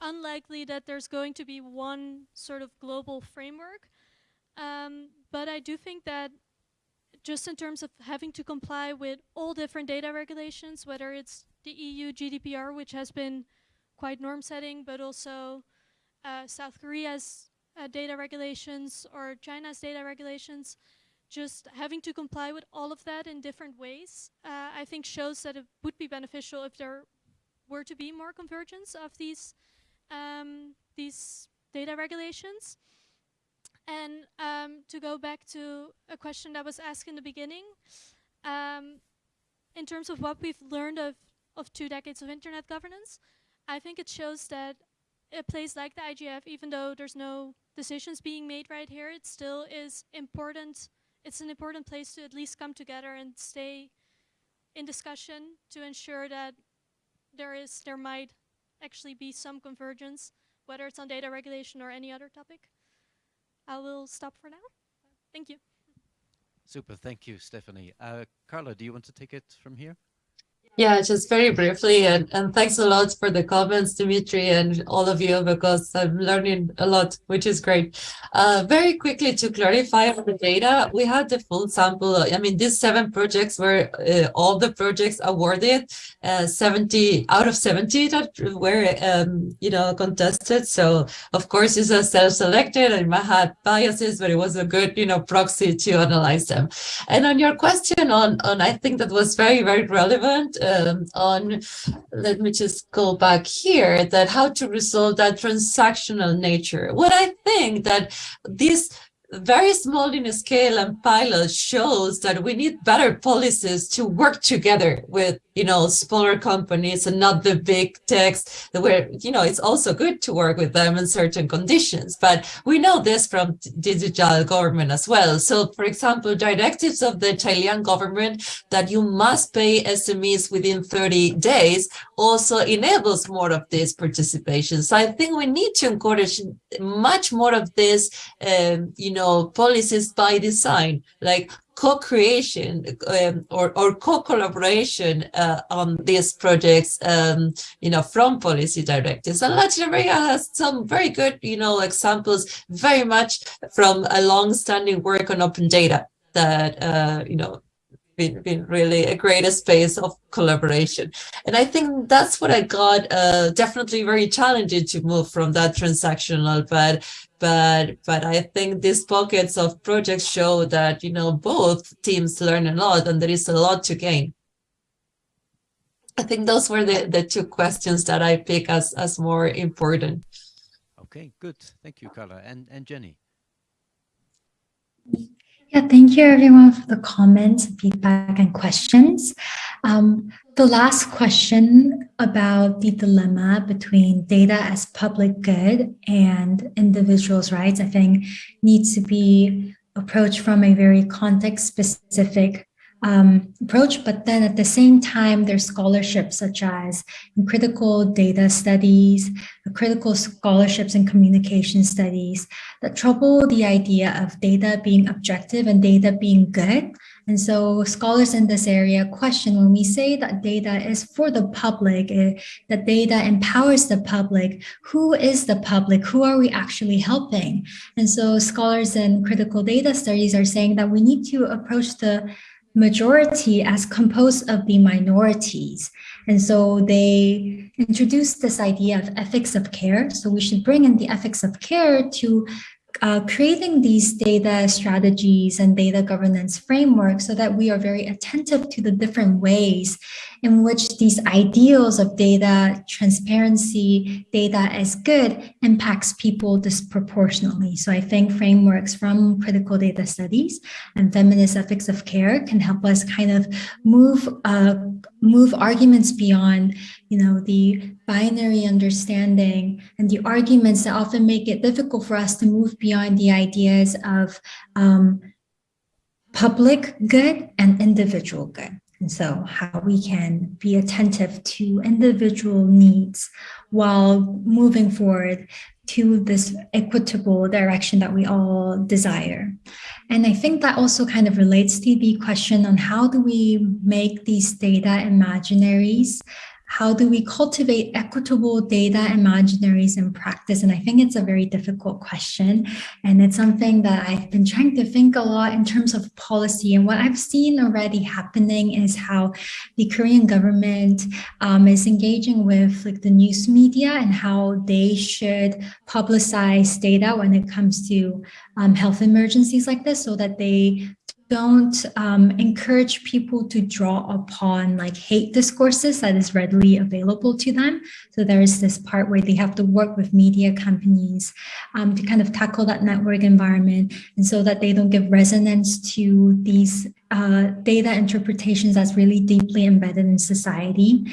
S2: unlikely that there's going to be one sort of global framework. Um, but I do think that just in terms of having to comply with all different data regulations, whether it's the EU GDPR, which has been quite norm setting, but also uh, South Korea's uh, data regulations or China's data regulations, just having to comply with all of that in different ways, uh, I think shows that it would be beneficial if there were to be more convergence of these um, these data regulations. And um, to go back to a question that was asked in the beginning, um, in terms of what we've learned of, of two decades of internet governance, I think it shows that a place like the IGF, even though there's no decisions being made right here, it still is important. It's an important place to at least come together and stay in discussion to ensure that there is there might actually be some convergence, whether it's on data regulation or any other topic. I will stop for now. Thank you.
S1: Super, thank you, Stephanie. Uh, Carla, do you want to take it from here?
S5: Yeah, just very briefly, and, and thanks a lot for the comments, Dimitri, and all of you, because I'm learning a lot, which is great. Uh, very quickly to clarify on the data, we had the full sample. I mean, these seven projects were uh, all the projects awarded, uh, 70 out of 70 that were, um, you know, contested. So, of course, it's a self-selected and might have biases, but it was a good, you know, proxy to analyze them. And on your question on, on I think that was very, very relevant um, on, let me just go back here, that how to resolve that transactional nature. What I think that this very small in scale and pilot shows that we need better policies to work together with you know, smaller companies and not the big techs where, you know, it's also good to work with them in certain conditions. But we know this from digital government as well. So, for example, directives of the Chilean government that you must pay SMEs within 30 days also enables more of this participation. So I think we need to encourage much more of this, um, you know, policies by design, like co-creation um, or, or co-collaboration uh, on these projects, um, you know, from policy directives. And Latin America has some very good, you know, examples very much from a long-standing work on open data that, uh, you know, been, been really a great space of collaboration. And I think that's what I got uh, definitely very challenging to move from that transactional, but but but I think these pockets of projects show that you know both teams learn a lot and there is a lot to gain. I think those were the the two questions that I pick as as more important.
S1: Okay, good. Thank you, Carla and and Jenny.
S6: Yeah, thank you everyone for the comments, feedback, and questions. Um, the last question about the dilemma between data as public good and individuals' rights, I think needs to be approached from a very context-specific um, approach, but then at the same time, there's scholarships such as critical data studies, critical scholarships in communication studies that trouble the idea of data being objective and data being good. And so scholars in this area question when we say that data is for the public, uh, that data empowers the public, who is the public? Who are we actually helping? And so scholars in critical data studies are saying that we need to approach the majority as composed of the minorities. And so they introduced this idea of ethics of care. So we should bring in the ethics of care to uh, creating these data strategies and data governance frameworks so that we are very attentive to the different ways in which these ideals of data transparency, data as good impacts people disproportionately. So I think frameworks from critical data studies and feminist ethics of care can help us kind of move uh, move arguments beyond, you know, the binary understanding and the arguments that often make it difficult for us to move beyond the ideas of um, public good and individual good. And so how we can be attentive to individual needs while moving forward to this equitable direction that we all desire. And I think that also kind of relates to the question on how do we make these data imaginaries how do we cultivate equitable data imaginaries in practice? And I think it's a very difficult question. And it's something that I've been trying to think a lot in terms of policy. And what I've seen already happening is how the Korean government um, is engaging with like the news media and how they should publicize data when it comes to um, health emergencies like this so that they don't um, encourage people to draw upon like hate discourses that is readily available to them. So there is this part where they have to work with media companies um, to kind of tackle that network environment and so that they don't give resonance to these uh, data interpretations that's really deeply embedded in society.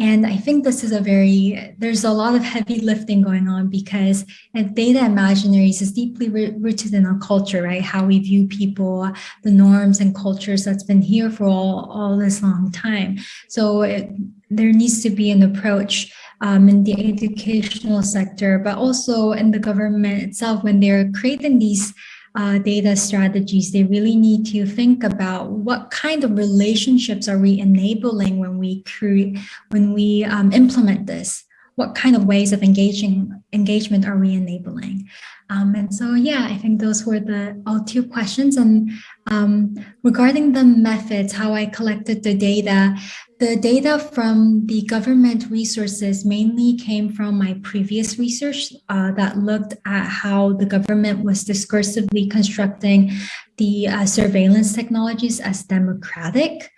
S6: And I think this is a very, there's a lot of heavy lifting going on because data imaginaries is deeply rooted in our culture, right? How we view people, the norms and cultures that's been here for all, all this long time. So it, there needs to be an approach um, in the educational sector, but also in the government itself when they're creating these uh, data strategies, they really need to think about what kind of relationships are we enabling when we create, when we um, implement this? What kind of ways of engaging engagement are we enabling? Um, and so, yeah, I think those were the all two questions. And um, regarding the methods, how I collected the data, the data from the government resources mainly came from my previous research uh, that looked at how the government was discursively constructing the uh, surveillance technologies as democratic.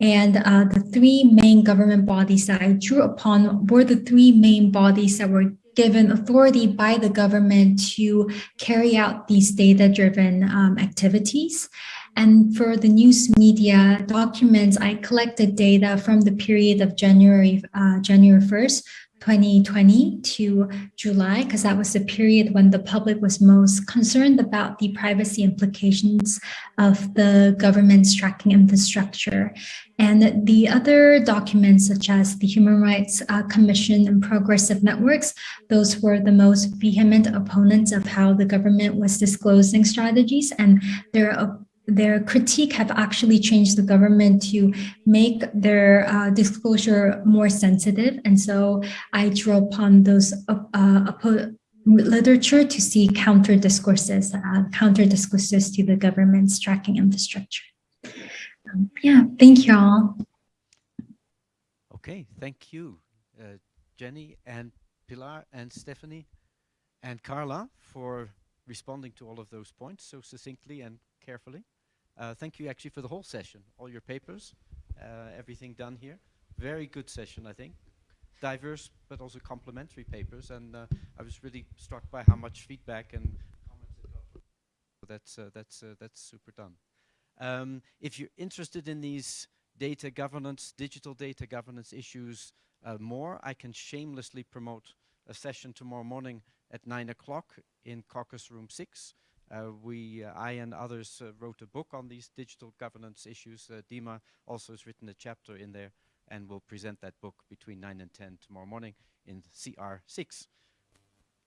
S6: And uh, the three main government bodies that I drew upon were the three main bodies that were given authority by the government to carry out these data-driven um, activities. And for the news media documents, I collected data from the period of January, uh, January 1st, 2020 to July, because that was the period when the public was most concerned about the privacy implications of the government's tracking infrastructure. And the other documents, such as the Human Rights uh, Commission and Progressive Networks, those were the most vehement opponents of how the government was disclosing strategies and their their critique have actually changed the government to make their uh, disclosure more sensitive. And so I drew upon those uh, literature to see counter discourses, uh, counter discourses to the government's tracking infrastructure. Um, yeah, thank you all.
S1: Okay, thank you, uh, Jenny and Pilar and Stephanie and Carla for responding to all of those points so succinctly and carefully. Uh, thank you actually for the whole session, all your papers, uh, everything done here. Very good session, I think. Diverse, but also complementary papers. And uh, I was really struck by how much feedback and comments it got. So that's, uh, that's, uh, that's super done. Um, if you're interested in these data governance, digital data governance issues uh, more, I can shamelessly promote a session tomorrow morning at 9 o'clock in caucus room 6. Uh, we, uh, I and others uh, wrote a book on these digital governance issues. Dima also has written a chapter in there and will present that book between 9 and 10 tomorrow morning in CR6.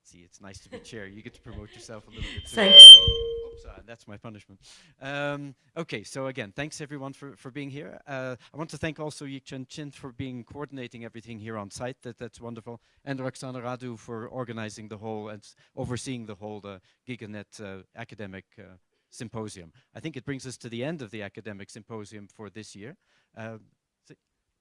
S1: See, it's nice to be chair. You get to promote yourself a little bit.
S13: Thanks.
S1: Oops, uh, that's my punishment. Um, okay, so again, thanks everyone for, for being here. Uh, I want to thank also Yik Chan Chin for being coordinating everything here on site. That, that's wonderful. And Roxana Radu for organizing the whole and overseeing the whole uh, GigaNet uh, academic symposium. I think it brings us to the end of the academic symposium for this year.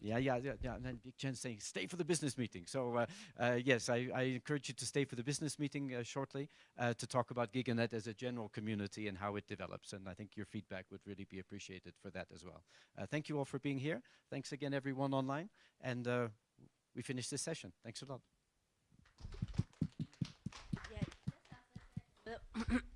S1: Yeah, yeah, yeah, yeah. And then Yik Chan saying, stay for the business meeting. So uh, uh, yes, I, I, encourage you to stay for the business meeting uh, shortly uh, to talk about GigaNet as a general community and how it develops. And I think your feedback would really be appreciated for that as well. Uh, thank you all for being here. Thanks again, everyone online. And uh, we finish this session. Thanks a lot. *laughs*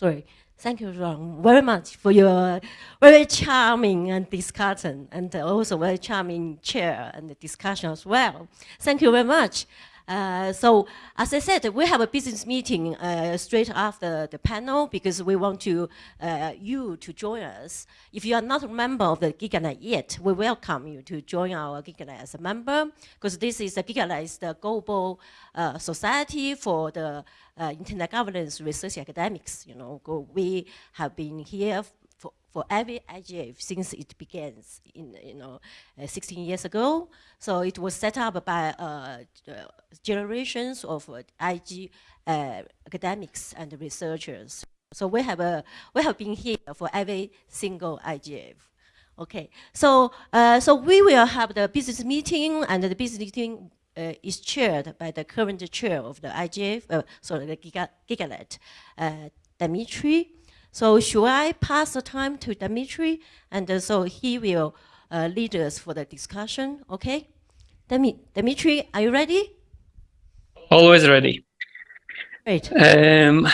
S13: Sorry. Thank you, Ron, very much for your very charming and discussion and also very charming chair and discussion as well. Thank you very much. Uh, so as I said, we have a business meeting uh, straight after the panel because we want to uh, you to join us. If you are not a member of the GigaNet yet, we welcome you to join our GigaNet as a member because this is a GigaNet is the global uh, society for the uh, internet governance research academics. You know, we have been here for every IGF since it begins in you know uh, 16 years ago. So it was set up by uh, generations of uh, IG uh, academics and researchers. So we have a we have been here for every single IGF. Okay, so uh, so we will have the business meeting, and the business meeting uh, is chaired by the current chair of the IGF, uh, sorry, the Giga, GigaNet, uh, Dimitri. So should I pass the time to Dimitri? And uh, so he will uh, lead us for the discussion, okay? Dimitri, are you ready?
S7: Always ready.
S13: Great.
S7: Um,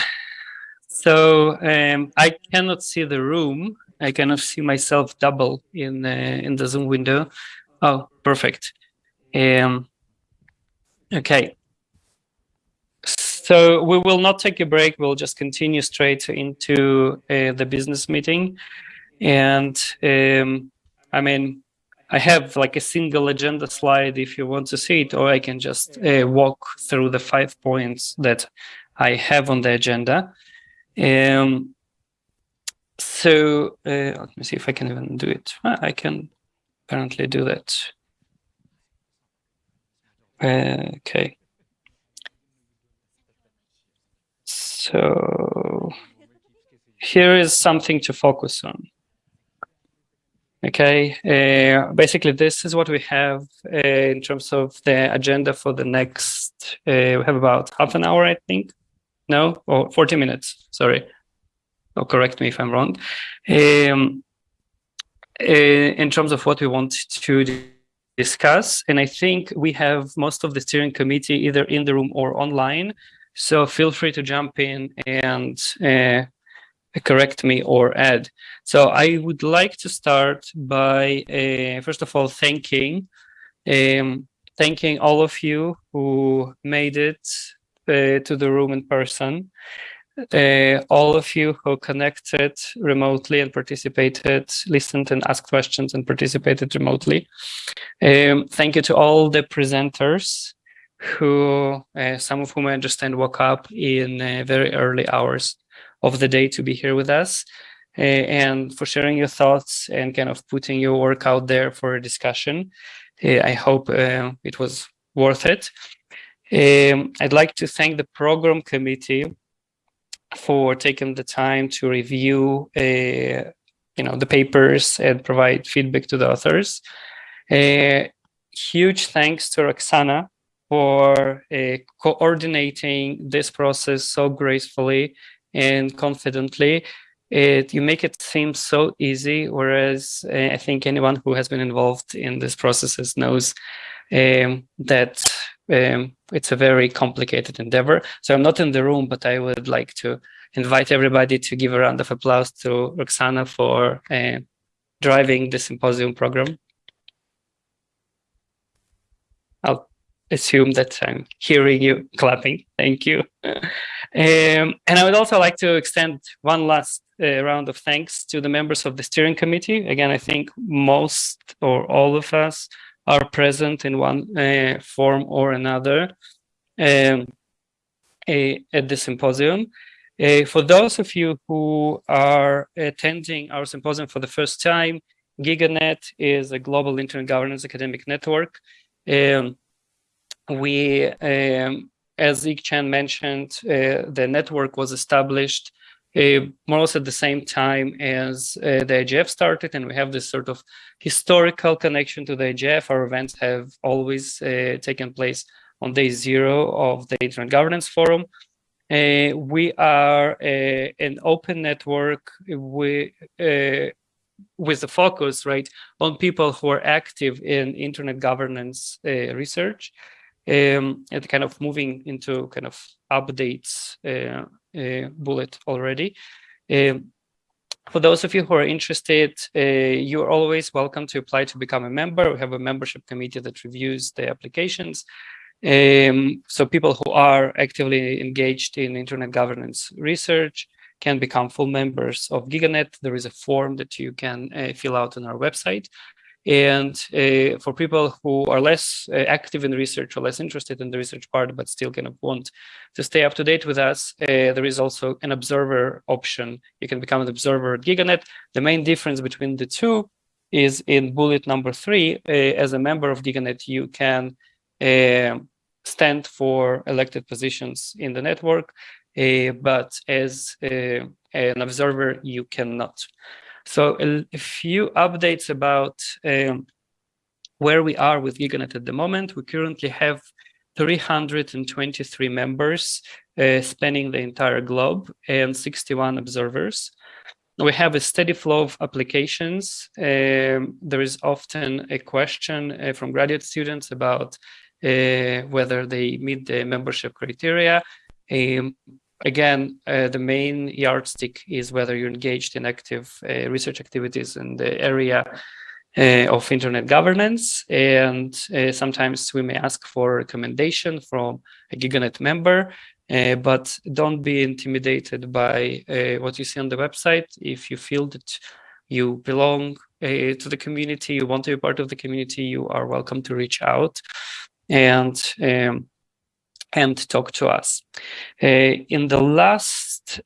S7: so um, I cannot see the room. I cannot see myself double in uh, in the Zoom window. Oh, perfect. Um, okay. So we will not take a break. We'll just continue straight into uh, the business meeting. And um, I mean, I have like a single agenda slide if you want to see it, or I can just uh, walk through the five points that I have on the agenda. Um, so uh, let me see if I can even do it. Ah, I can apparently do that. Uh, okay. So here is something to focus on. Okay, uh, basically this is what we have uh, in terms of the agenda for the next, uh, we have about half an hour, I think. No, or 40 minutes, sorry. Oh, correct me if I'm wrong. Um, uh, in terms of what we want to discuss, and I think we have most of the steering committee either in the room or online. So feel free to jump in and uh, correct me or add. So I would like to start by, uh, first of all, thanking, um, thanking all of you who made it uh, to the room in person, uh, all of you who connected remotely and participated, listened and asked questions and participated remotely. Um, thank you to all the presenters who, uh, some of whom I understand woke up in uh, very early hours of the day to be here with us uh, and for sharing your thoughts and kind of putting your work out there for a discussion. Uh, I hope uh, it was worth it. Um, I'd like to thank the program committee for taking the time to review uh, you know, the papers and provide feedback to the authors. Huge thanks to Roxana for uh, coordinating this process so gracefully and confidently. It, you make it seem so easy, whereas uh, I think anyone who has been involved in these processes knows um, that um, it's a very complicated endeavor. So I'm not in the room, but I would like to invite everybody to give a round of applause to Roxana for uh, driving the symposium program. I'll assume that I'm hearing you *laughs* clapping. Thank you. Um, and I would also like to extend one last uh, round of thanks to the members of the steering committee. Again, I think most or all of us are present in one uh, form or another um, at the symposium. Uh, for those of you who are attending our symposium for the first time, GigaNet is a global internet governance academic network. Um, we um, as Yik Chan mentioned, uh, the network was established uh, more or less at the same time as uh, the IGF started, and we have this sort of historical connection to the IGF. Our events have always uh, taken place on day zero of the Internet Governance Forum. Uh, we are uh, an open network with, with the focus right on people who are active in internet governance research um, and kind of moving into kind of updates uh, uh, bullet already. Um, for those of you who are interested, uh, you're always welcome to apply to become a member. We have a membership committee that reviews the applications. Um, so people who are actively engaged in internet governance research can become full members of GigaNet. There is a form that you can uh, fill out on our website. And uh, for people who are less uh, active in research or less interested in the research part, but still kind of want to stay up to date with us, uh, there is also an observer option. You can become an observer at GigaNet. The main difference between the two is in bullet number three, uh, as a member of GigaNet, you can uh, stand for elected positions in the network, uh, but as an observer, you cannot. So a, few updates about um, where we are with GigaNet at the moment. We currently have 323 members uh, spanning the entire globe and 61 observers. We have a steady flow of applications. Um, there is often a question uh, from graduate students about uh, whether they meet the membership criteria. Um, again, uh, the main yardstick is whether you're engaged in active uh, research activities in the area uh, of internet governance. And uh, sometimes we may ask for a recommendation from a GigaNet member, uh, but don't be intimidated by uh, what you see on the website. If you feel that you belong to the community, you want to be part of the community, you are welcome to reach out and um, and talk to us. Uh, in the last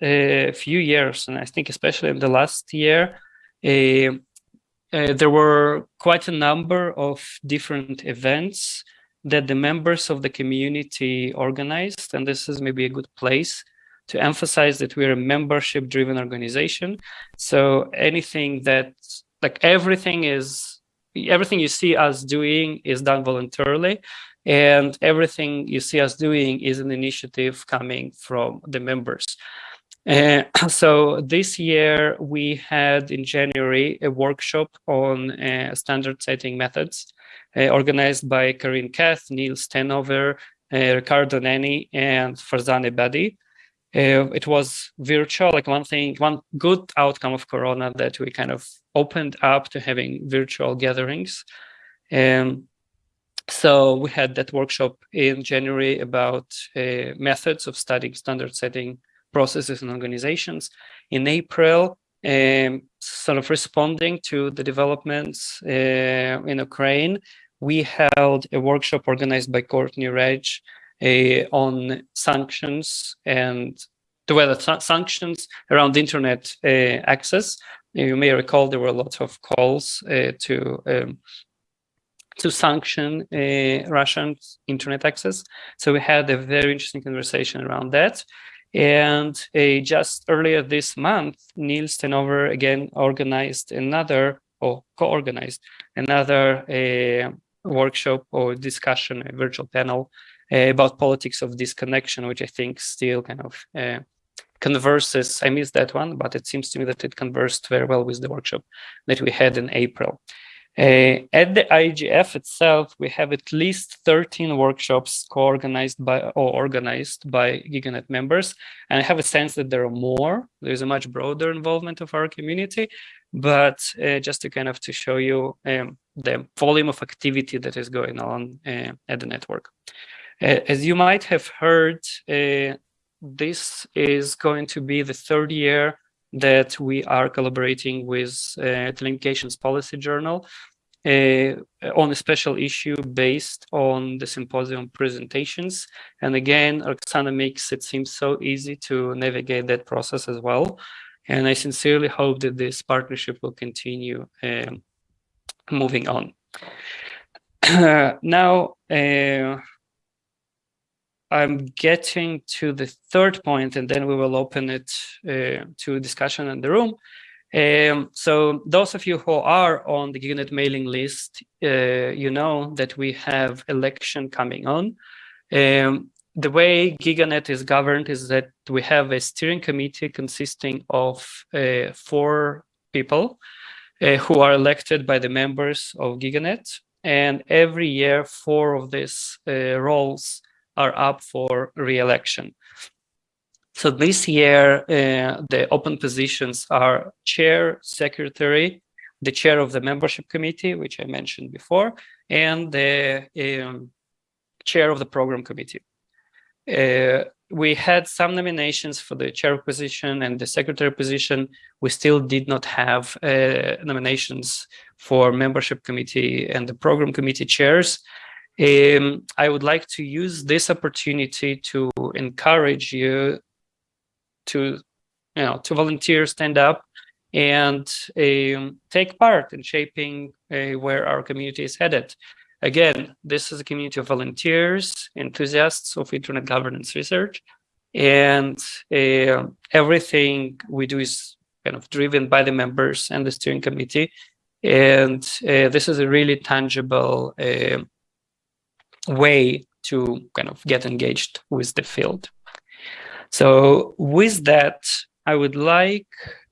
S7: few years, and I think especially in the last year, uh, there were quite a number of different events that the members of the community organized, and this is maybe a good place to emphasize that we're a membership driven organization. So anything that, like everything is, everything you see us doing is done voluntarily and everything you see us doing is an initiative coming from the members. Uh, *clears throat* so this year we had in January a workshop on uh, standard setting methods uh, organized by Corinne Cath, Neil Stenover, uh, Riccardo Nanni, and Farzaneh Badiei. Uh, it was virtual, like one thing, one good outcome of Corona that we kind of opened up to having virtual gatherings. Um, so we had that workshop in January about uh, methods of studying standard setting processes and organizations. In April, um, sort of responding to the developments uh, in Ukraine, we held a workshop organized by Courtney Radsch uh, on sanctions and the way that sanctions around internet uh, access. You may recall there were lots of calls uh, to um, to sanction uh, Russian internet access. So we had a very interesting conversation around that. And uh, just earlier this month, Niels ten Oever again organized another or co-organized another uh, workshop or discussion, a virtual panel uh, about politics of disconnection, which I think still kind of uh, converses. I missed that one, but it seems to me that it conversed very well with the workshop that we had in April. Uh, at the IGF itself, we have at least 13 workshops co-organized by or organized by GigaNet members. And I have a sense that there are more. There's a much broader involvement of our community. But uh, just to kind of to show you um, the volume of activity that is going on uh, at the network. Uh, as you might have heard, uh, this is going to be the third year that we are collaborating with uh, Telecommunications Policy Journal uh, on a special issue based on the symposium presentations. And again, Roxana makes it seem so easy to navigate that process as well. And I sincerely hope that this partnership will continue um, moving on. *clears throat* now, uh, I'm getting to the third point, and then we will open it uh, to discussion in the room. Um, so those of you who are on the GigaNet mailing list, uh, you know that we have election coming on. Um, the way GigaNet is governed is that we have a steering committee consisting of uh, four people uh, who are elected by the members of GigaNet. And every year, four of these uh, roles are up for re-election. So this year, uh, the open positions are chair, secretary, the chair of the membership committee, which I mentioned before, and the um, chair of the program committee. Uh, we had some nominations for the chair position and the secretary position. We still did not have uh, nominations for membership committee and the program committee chairs. Um, I would like to use this opportunity to encourage you to, you know, to volunteer, stand up, and um, take part in shaping uh, where our community is headed. Again, this is a community of volunteers, enthusiasts of internet governance research, and uh, everything we do is kind of driven by the members and the steering committee. And uh, this is a really tangible uh, way to kind of get engaged with the field. So with that, I would like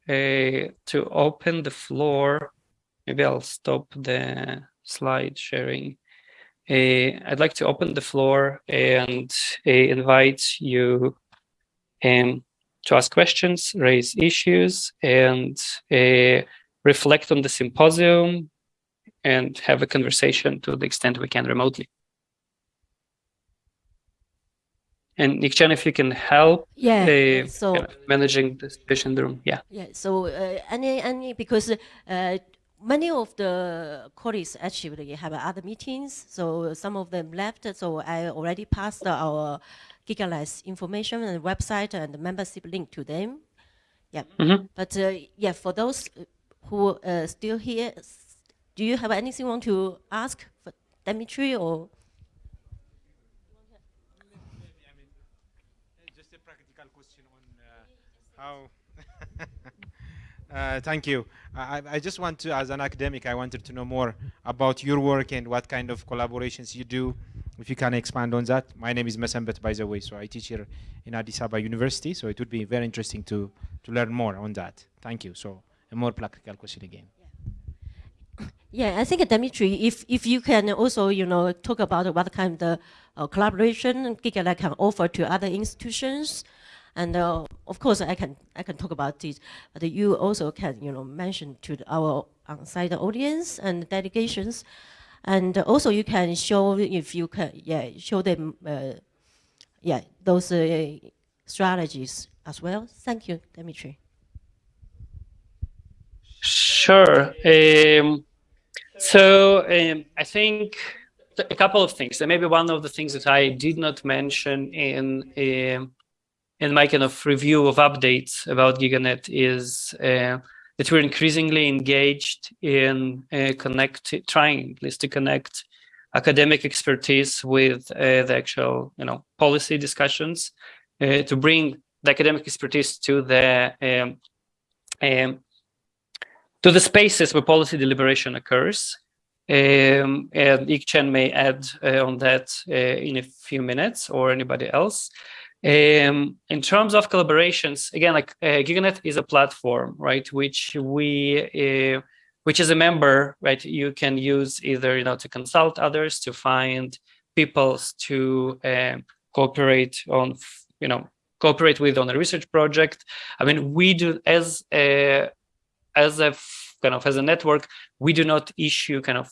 S7: uh, to open the floor. Maybe I'll stop the slide sharing. Uh, I'd like to open the floor and uh, invite you um, to ask questions, raise issues, and uh, reflect on the symposium, and have a conversation to the extent we can remotely. And Yik Chan, if you can help
S13: Yeah,
S7: uh,
S13: so-
S7: kind of managing the patient room. Yeah.
S13: Yeah, so uh, any, any, because uh, many of the colleagues actually have other meetings, so some of them left, so I already passed our GigaLabs information and website and membership link to them. Yeah,
S7: Mhm.
S13: but uh, yeah, for those who uh, still here, do you have anything you want to ask for Dimitri or?
S14: Just a practical question on how. *laughs* uh, thank you. I, I just want to, as an academic, I wanted to know more about your work and what kind of collaborations you do. If you can expand on that. My name is Mesembet, by the way, so I teach here in Addis Ababa University. So it would be very interesting to to learn more on that. Thank you. So a more practical question again.
S13: Yeah, I think Dimitri, if if you can also, you know, talk about what kind of uh, collaboration GigaLab can offer to other institutions, and uh, of course I can I can talk about it, but you also can, you know, mention to our on-site audience and delegations, and also you can show if you can, yeah, show them, uh, yeah, those uh, strategies as well. Thank you, Dimitri.
S7: Sure. Um, so um, I think a couple of things. Maybe one of the things that I did not mention in um, in my kind of review of updates about GigaNet is uh, that we're increasingly engaged in uh, connect, trying at least to connect academic expertise with uh, the actual, you know, policy discussions uh, to bring the academic expertise to the um, um, to the spaces where policy deliberation occurs. Um, and Yik Chan may add uh, on that uh, in a few minutes or anybody else. Um, in terms of collaborations, again, like uh, GigaNet is a platform, right, which we, uh, which is a member, right, you can use either, you know, to consult others, to find peoples to um, cooperate on, you know, cooperate with on a research project. I mean, we do as a, as a kind of as a network, we do not issue kind of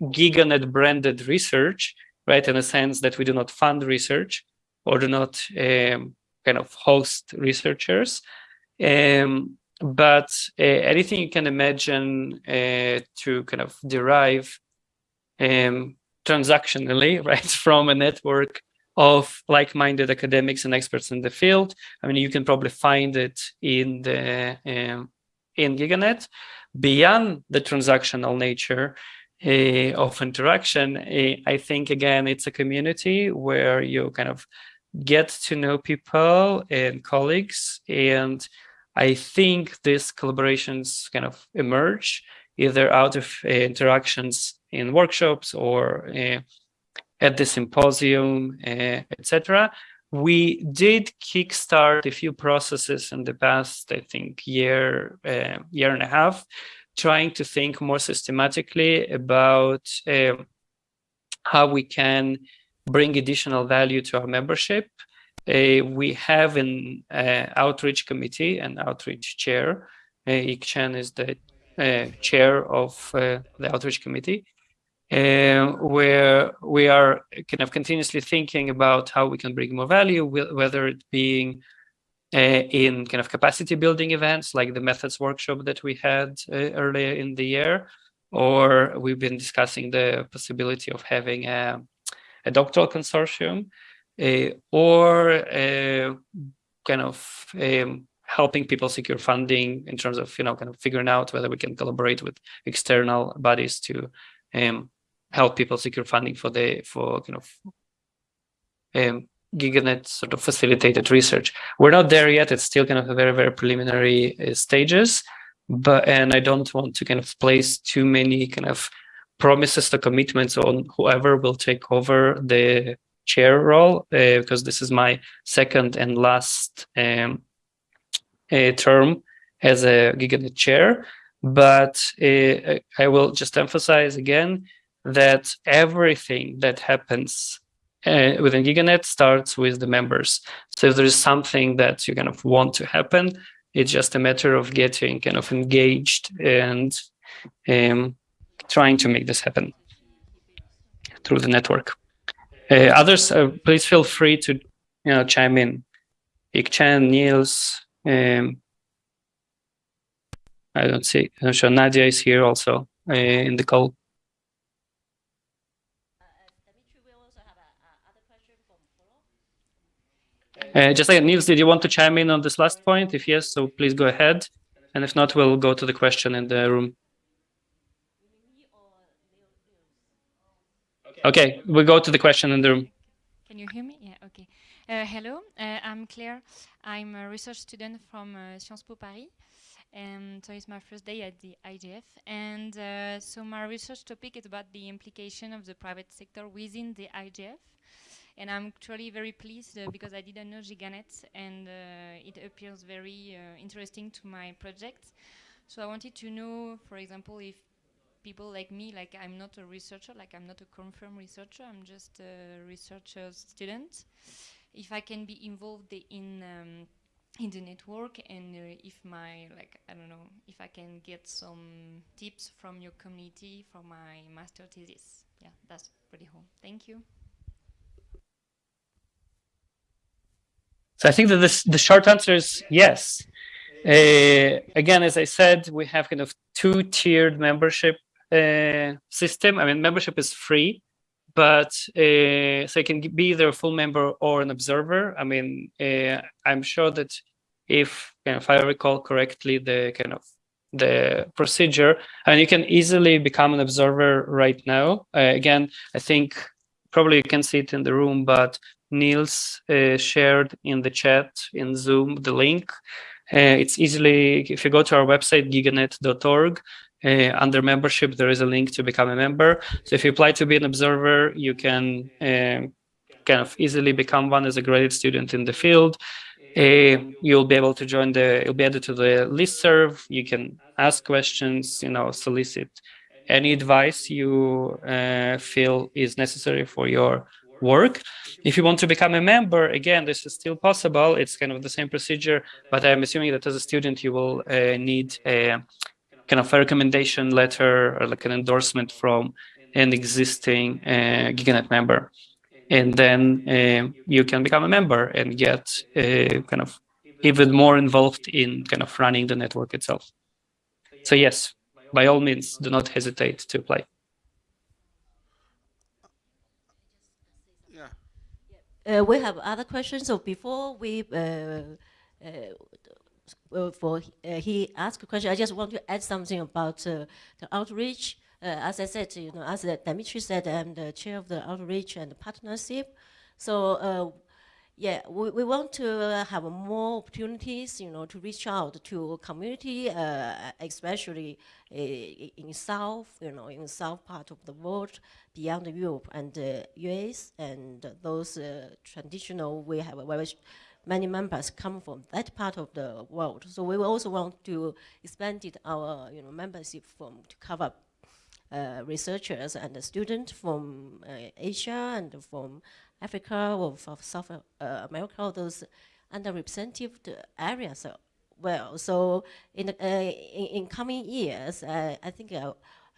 S7: giganet branded research, right? In a sense that we do not fund research or do not um, kind of host researchers. Um, but uh, anything you can imagine uh, to kind of derive um, transactionally, *laughs* right, from a network of like-minded academics and experts in the field. I mean, you can probably find it in the um, in GigaNet. Beyond the transactional nature uh, of interaction, uh, I think again it's a community where you kind of get to know people and colleagues, and I think these collaborations kind of emerge either out of uh, interactions in workshops or uh, at the symposium, uh, etc. We did kickstart a few processes in the past, I think, year, year and a half, trying to think more systematically about how we can bring additional value to our membership. Uh, we have an uh, outreach committee and outreach chair. Uh, is the uh, chair of uh, the outreach committee um, where we are kind of continuously thinking about how we can bring more value, whether it being uh, in kind of capacity building events like the methods workshop that we had uh, earlier in the year, or we've been discussing the possibility of having a, a doctoral consortium, uh, or uh, kind of um, helping people secure funding in terms of you know kind of figuring out whether we can collaborate with external bodies to um, help people secure funding for the for kind of um, giganet sort of facilitated research. We're not there yet. It's still kind of a very very preliminary uh, stages, but and I don't want to kind of place too many kind of promises the commitments on whoever will take over the chair role uh, because this is my second and last um, uh, term as a giganet chair but uh, I will just emphasize again that everything that happens uh, within GigaNet starts with the members. So if there is something that you kind of want to happen, it's just a matter of getting kind of engaged and um, trying to make this happen through the network. Uh, others, uh, please feel free to you know chime in. Yik Chan, Niels, um, I don't see. I'm sure Nadia is here also uh, in the call. Uh, just like Niels, did you want to chime in on this last point? If yes, so please go ahead. And if not, we'll go to the question in the room. Okay, we go to the question in the room.
S15: Can you hear me? Yeah, okay. Uh, hello, uh, I'm Claire. I'm a research student from uh, Sciences Po Paris. And so it's my first day at the IGF. And uh, so my research topic is about the implication of the private sector within the IGF. And I'm truly very pleased uh, because I didn't know GigaNet and uh, it appears very interesting to my project. So I wanted to know, for example, if people like me, like I'm not a researcher, like I'm not a confirmed researcher, I'm just a researcher student, if I can be involved in um, in the network and uh, if my like I don't know if I can get some tips from your community for my master thesis. Yeah, that's pretty cool. Thank you.
S7: So I think that this, the short answer is yes. Uh, again, as I said, we have kind of two-tiered membership uh, system. I mean, membership is free, but uh, so you can be either a full member or an observer. I mean, uh, I'm sure that if, you know, if I recall correctly, the kind of the procedure, and you can easily become an observer right now. Uh, again, I think probably you can see it in the room, but Niels uh, shared in the chat in Zoom the link. Uh, it's easily, if you go to our website, giganet.org, uh, under membership, there is a link to become a member. So if you apply to be an observer, you can uh, kind of easily become one as a graduate student in the field. Uh, you'll be able to join the, you'll be added to the list serve. You can ask questions, you know, solicit any advice you uh, feel is necessary for your work. If you want to become a member, again, this is still possible. It's kind of the same procedure, but I'm assuming that as a student, you will uh, need a kind of a recommendation letter or like an endorsement from an existing uh, GigaNet member. And then uh, you can become a member and get uh, kind of even more involved in kind of running the network itself. So yes, by all means, do not hesitate to apply.
S13: Uh, we have other questions. So before we, uh, uh, for he asked a question, I just want to add something about the outreach. as I said, you know, as Dimitri said, I'm the chair of the outreach and partnership. So yeah, we, we want to have more opportunities, you know, to reach out to community, uh, especially uh, in South, you know, in South part of the world, beyond Europe and uh, US, and those uh, traditional, we have a very many members come from that part of the world. So we also want to expand it, our, you know, membership from to cover uh, researchers and students from uh, Asia and from Africa or of South uh, America, all those underrepresented areas. Well, so in, uh, in, in, coming years, uh, I think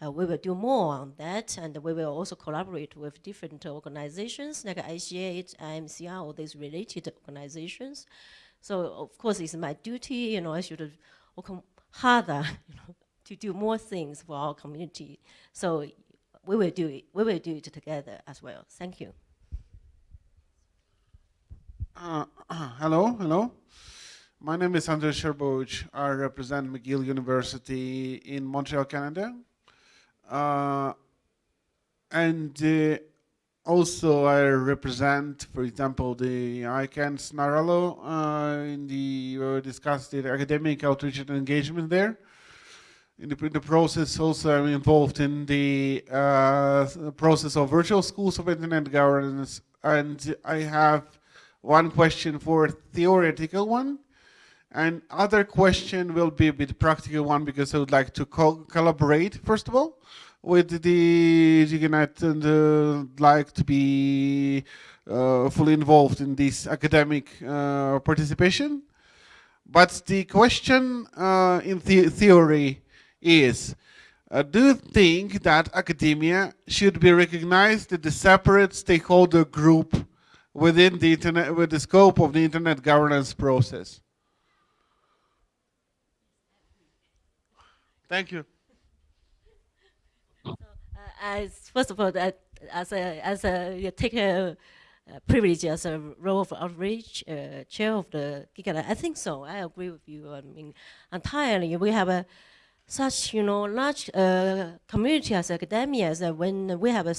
S13: uh, we will do more on that, and we will also collaborate with different organizations like ICA, IMCR, all these related organizations. So of course, it's my duty, you know, I should work harder *laughs* you know, to do more things for our community. So we will do it. We will do it together as well. Thank you.
S16: Uh, hello, hello. My name is Andrey Shcherbovich. I represent McGill University in Montreal, Canada. Uh, and uh, also I represent, for example, the ICANN's NARALO uh, in the, uh, discussed the academic outreach and engagement there. In the, in the process also I'm involved in the uh, process of virtual schools of internet governance and I have one question for theoretical one, and other question will be a bit practical one because I would like to co collaborate, first of all, with the GigaNet and uh, like to be uh, fully involved in this academic uh, participation. But the question uh, in the theory is, Uh, do you think that academia should be recognized as a separate stakeholder group within the internet, with the scope of the internet governance process? Thank you.
S13: So, uh, as first of all, as a as a you take a, privilege as a role of outreach uh, chair of the GigaNet, I think so. I agree with you. I mean, entirely. We have a such you know large uh, community as academia that when we have a,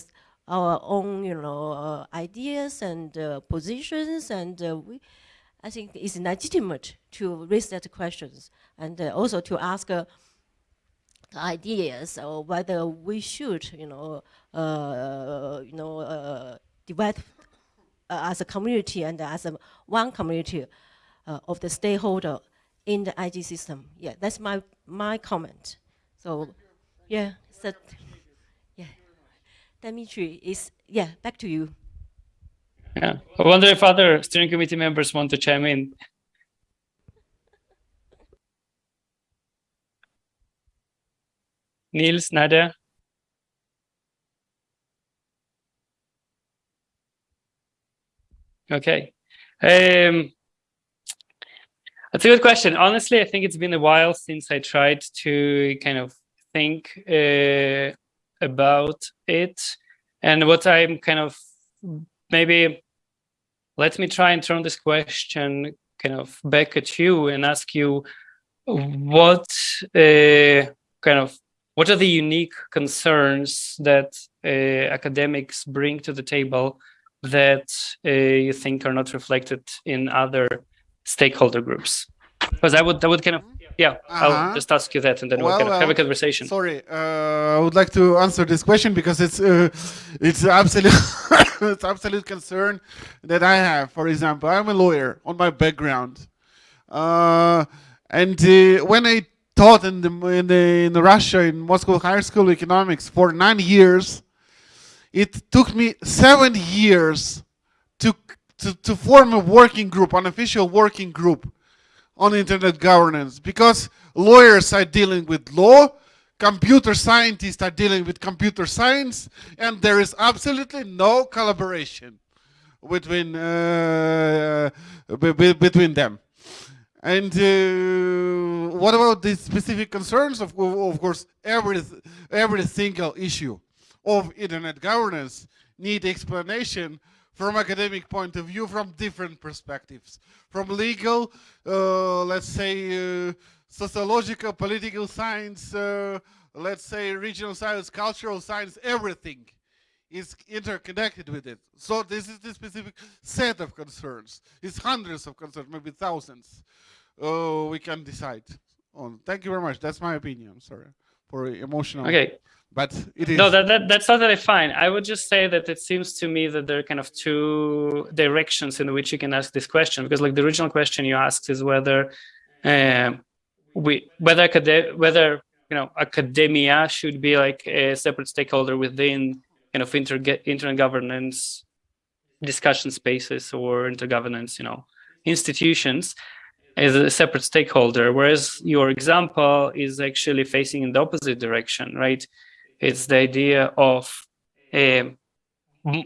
S13: our own you know uh, ideas and uh, positions and uh, we I think it's legitimate to raise that questions and uh, also to ask uh, ideas or whether we should you know uh, you know uh, divide uh, as a community and as a one community of the stakeholder in the IG system. Yeah, that's my my comment. So, yeah, so, yeah, Dimitri is yeah. Back to you.
S7: Yeah, I wonder if other steering committee members want to chime in. Niels, Nadia. Okay. Um, that's a good question. Honestly, I think it's been a while since I tried to kind of think uh, about it. And what I'm kind of maybe let me try and turn this question kind of back at you and ask you what uh, kind of what are the unique concerns that uh, academics bring to the table that uh, you think are not reflected in other stakeholder groups? Because I would, I would kind of, yeah, uh -huh. I'll uh-huh. just ask you that, and then well, we'll kind of have a conversation.
S16: Sorry, uh, I would like to answer this question because it's uh, it's absolute *laughs* it's absolute concern that I have. For example, I'm a lawyer on my background, uh, and uh, when I taught in the in the in Russia in Moscow Higher School Economics for nine years, it took me seven years to to, to form a working group, an official working group on internet governance because lawyers are dealing with law, computer scientists are dealing with computer science, and there is absolutely no collaboration between uh, between them. And uh, what about the specific concerns? Of, of course, every every single issue of internet governance need explanation from academic point of view from different perspectives from legal uh, let's say uh, sociological political science uh, let's say regional science cultural science everything is interconnected with it. So this is the specific set of concerns. It's hundreds of concerns maybe thousands. Uh, we can decide on. Thank you very much. That's my opinion sorry for emotional
S7: okay.
S16: but it is.
S7: No, that, that, that's totally fine. I would just say that it seems to me that there are kind of two directions in which you can ask this question, because like the original question you asked is whether uh, we whether whether you know academia should be like a separate stakeholder within kind of inter internet governance discussion spaces or intergovernance, you know, institutions as a separate stakeholder, whereas your example is actually facing in the opposite direction, right? It's the idea of um,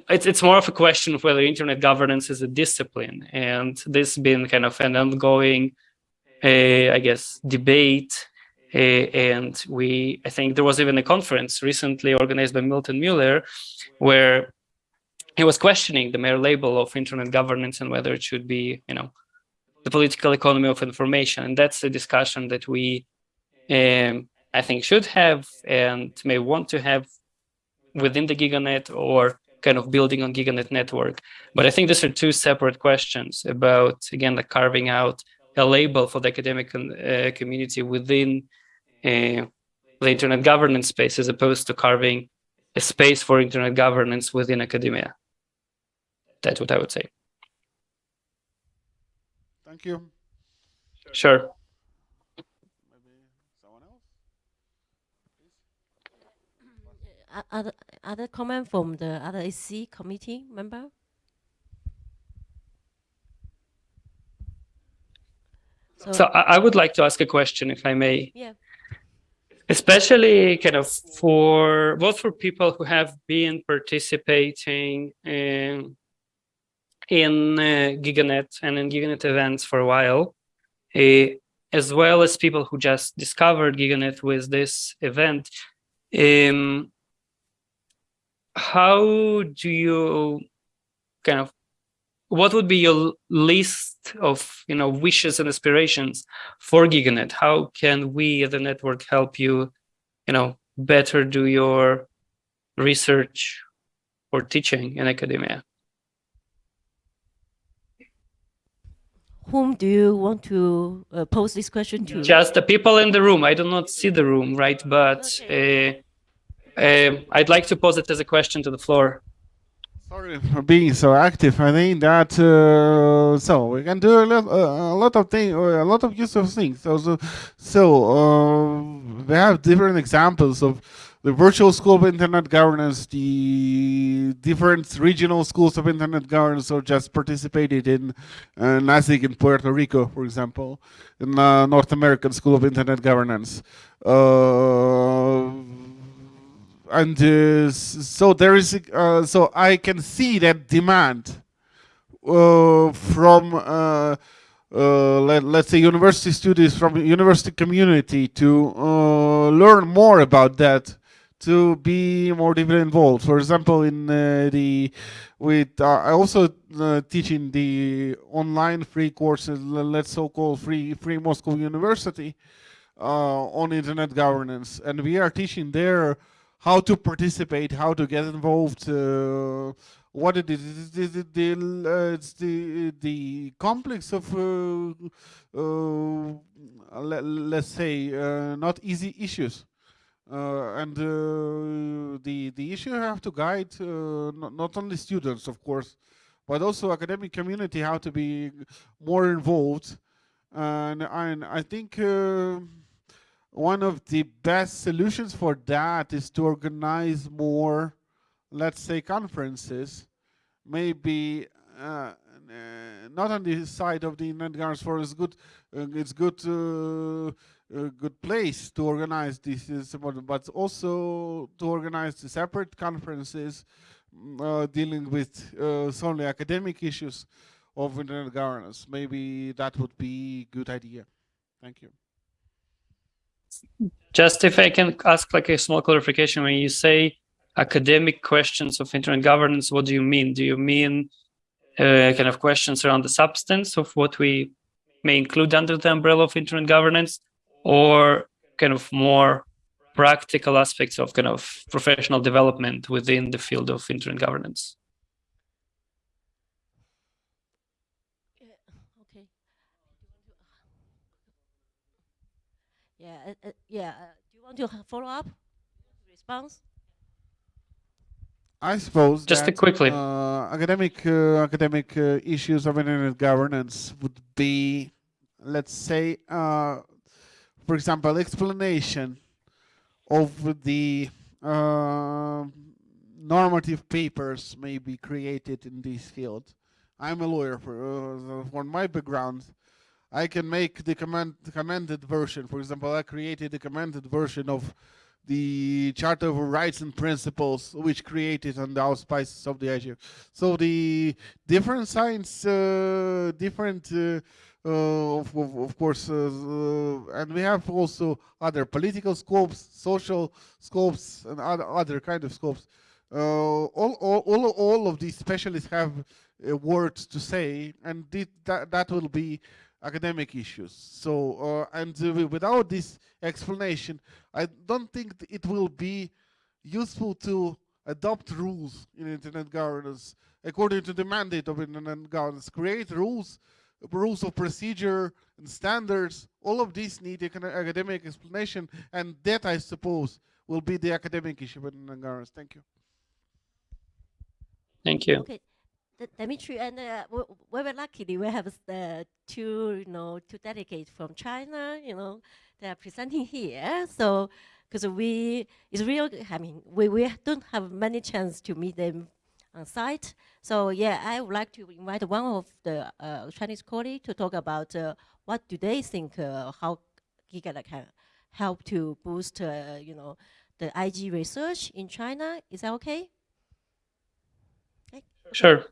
S7: it's it's more of a question of whether internet governance is a discipline, and this been kind of an ongoing, uh, I guess, debate. Uh, and we, I think there was even a conference recently organized by Milton Mueller, where he was questioning the mere label of internet governance and whether it should be, you know, the political economy of information. And that's a discussion that we um, I think should have and may want to have within the GigaNet or kind of building on GigaNet network. But I think these are two separate questions about, again, like carving out a label for the academic uh, community within uh, the internet governance space as opposed to carving a space for internet governance within academia. That's what I would say.
S16: Thank you.
S7: Sure.
S13: other other comment from the other AC committee member?
S7: So, so I, I, would like to ask a question, if I may.
S13: Yeah.
S7: Especially kind of for both for people who have been participating in in uh, GigaNet and in GigaNet events for a while, uh, as well as people who just discovered GigaNet with this event. Um, how do you kind of what would be your list of you know wishes and aspirations for giganet? How can we as a network help you you know better do your research or teaching in academia?
S13: Whom do you want to uh, pose this question to?
S7: Just the people in the room. I do not see the room right? But uh, uh, I'd like to pose it as a question to the floor.
S16: Sorry for being so active. I think that uh, so we can do a lot, uh, a lot of things, a lot of useful things. So so, so uh, we have different examples of the virtual school of internet governance, the different regional schools of internet governance, or just participated in uh, NASIG in Puerto Rico, for example, in uh, North American School of Internet Governance. Uh, and uh, so there is uh, so I can see that demand uh, from uh, uh, let, us say university students from university community to uh, learn more about that to be more deeply involved. For example in the with I also teaching the online free courses let's so-called free free Moscow University on internet governance. And we are teaching there how to participate, how to get involved, uh, what it is. It's, the, uh, it's the, the complex of, uh, uh let, us say, uh, not easy issues. And the, the issue have to guide not, not only students, of course, but also academic community how to be more involved. And, and I think one of the best solutions for that is to organize more, let's say, conferences, maybe uh, not on the side of the Governance Forum. It's good. Uh, it's good. Uh, a good place to organize this, but also to organize the separate conferences mm, uh, dealing with uh, solely academic issues of internet governance. Maybe that would be a good idea. Thank you.
S7: Just if I can ask like a small clarification, when you say academic questions of internet governance, what do you mean? Do you mean uh, kind of questions around the substance of what we may include under the umbrella of internet governance or kind of more practical aspects of kind of professional development within the field of internet governance?
S13: Yeah, uh, uh, yeah. Uh, do you want to follow up? Response?
S16: I suppose
S7: just
S16: that,
S7: quickly
S16: uh, academic uh, academic uh, issues of internet governance would be, let's say, for example, explanation of the normative papers may be created in this field. I'm a lawyer for, for my background. I can make the command commented version. For example, I created the commented version of the Charter of Rights and Principles, which created on the auspices of the IGF. So the different science, uh, different, uh, uh, of, of, of, course, uh, uh, and we have also other political scopes, social scopes, and other other kind of scopes. Uh, all, all, all, all of these specialists have words to say, and that that will be academic issues. So, uh, and uh, without this explanation, I don't think it will be useful to adopt rules in internet governance according to the mandate of internet governance. Create rules, rules of procedure and standards. All of these need academic explanation, and that, I suppose, will be the academic issue in internet governance. Thank you.
S7: Thank you.
S13: Okay. Dimitri, and uh, we were lucky we have uh, two, you know, two delegates from China, you know, they are presenting here. So, because we, it's real, I mean, we, we don't have many chance to meet them on site. So yeah, I would like to invite one of the uh, Chinese colleagues to talk about uh, what do they think, uh, how GigaNet can help to boost, you know, the IG research in China. Is that okay.
S7: Sure.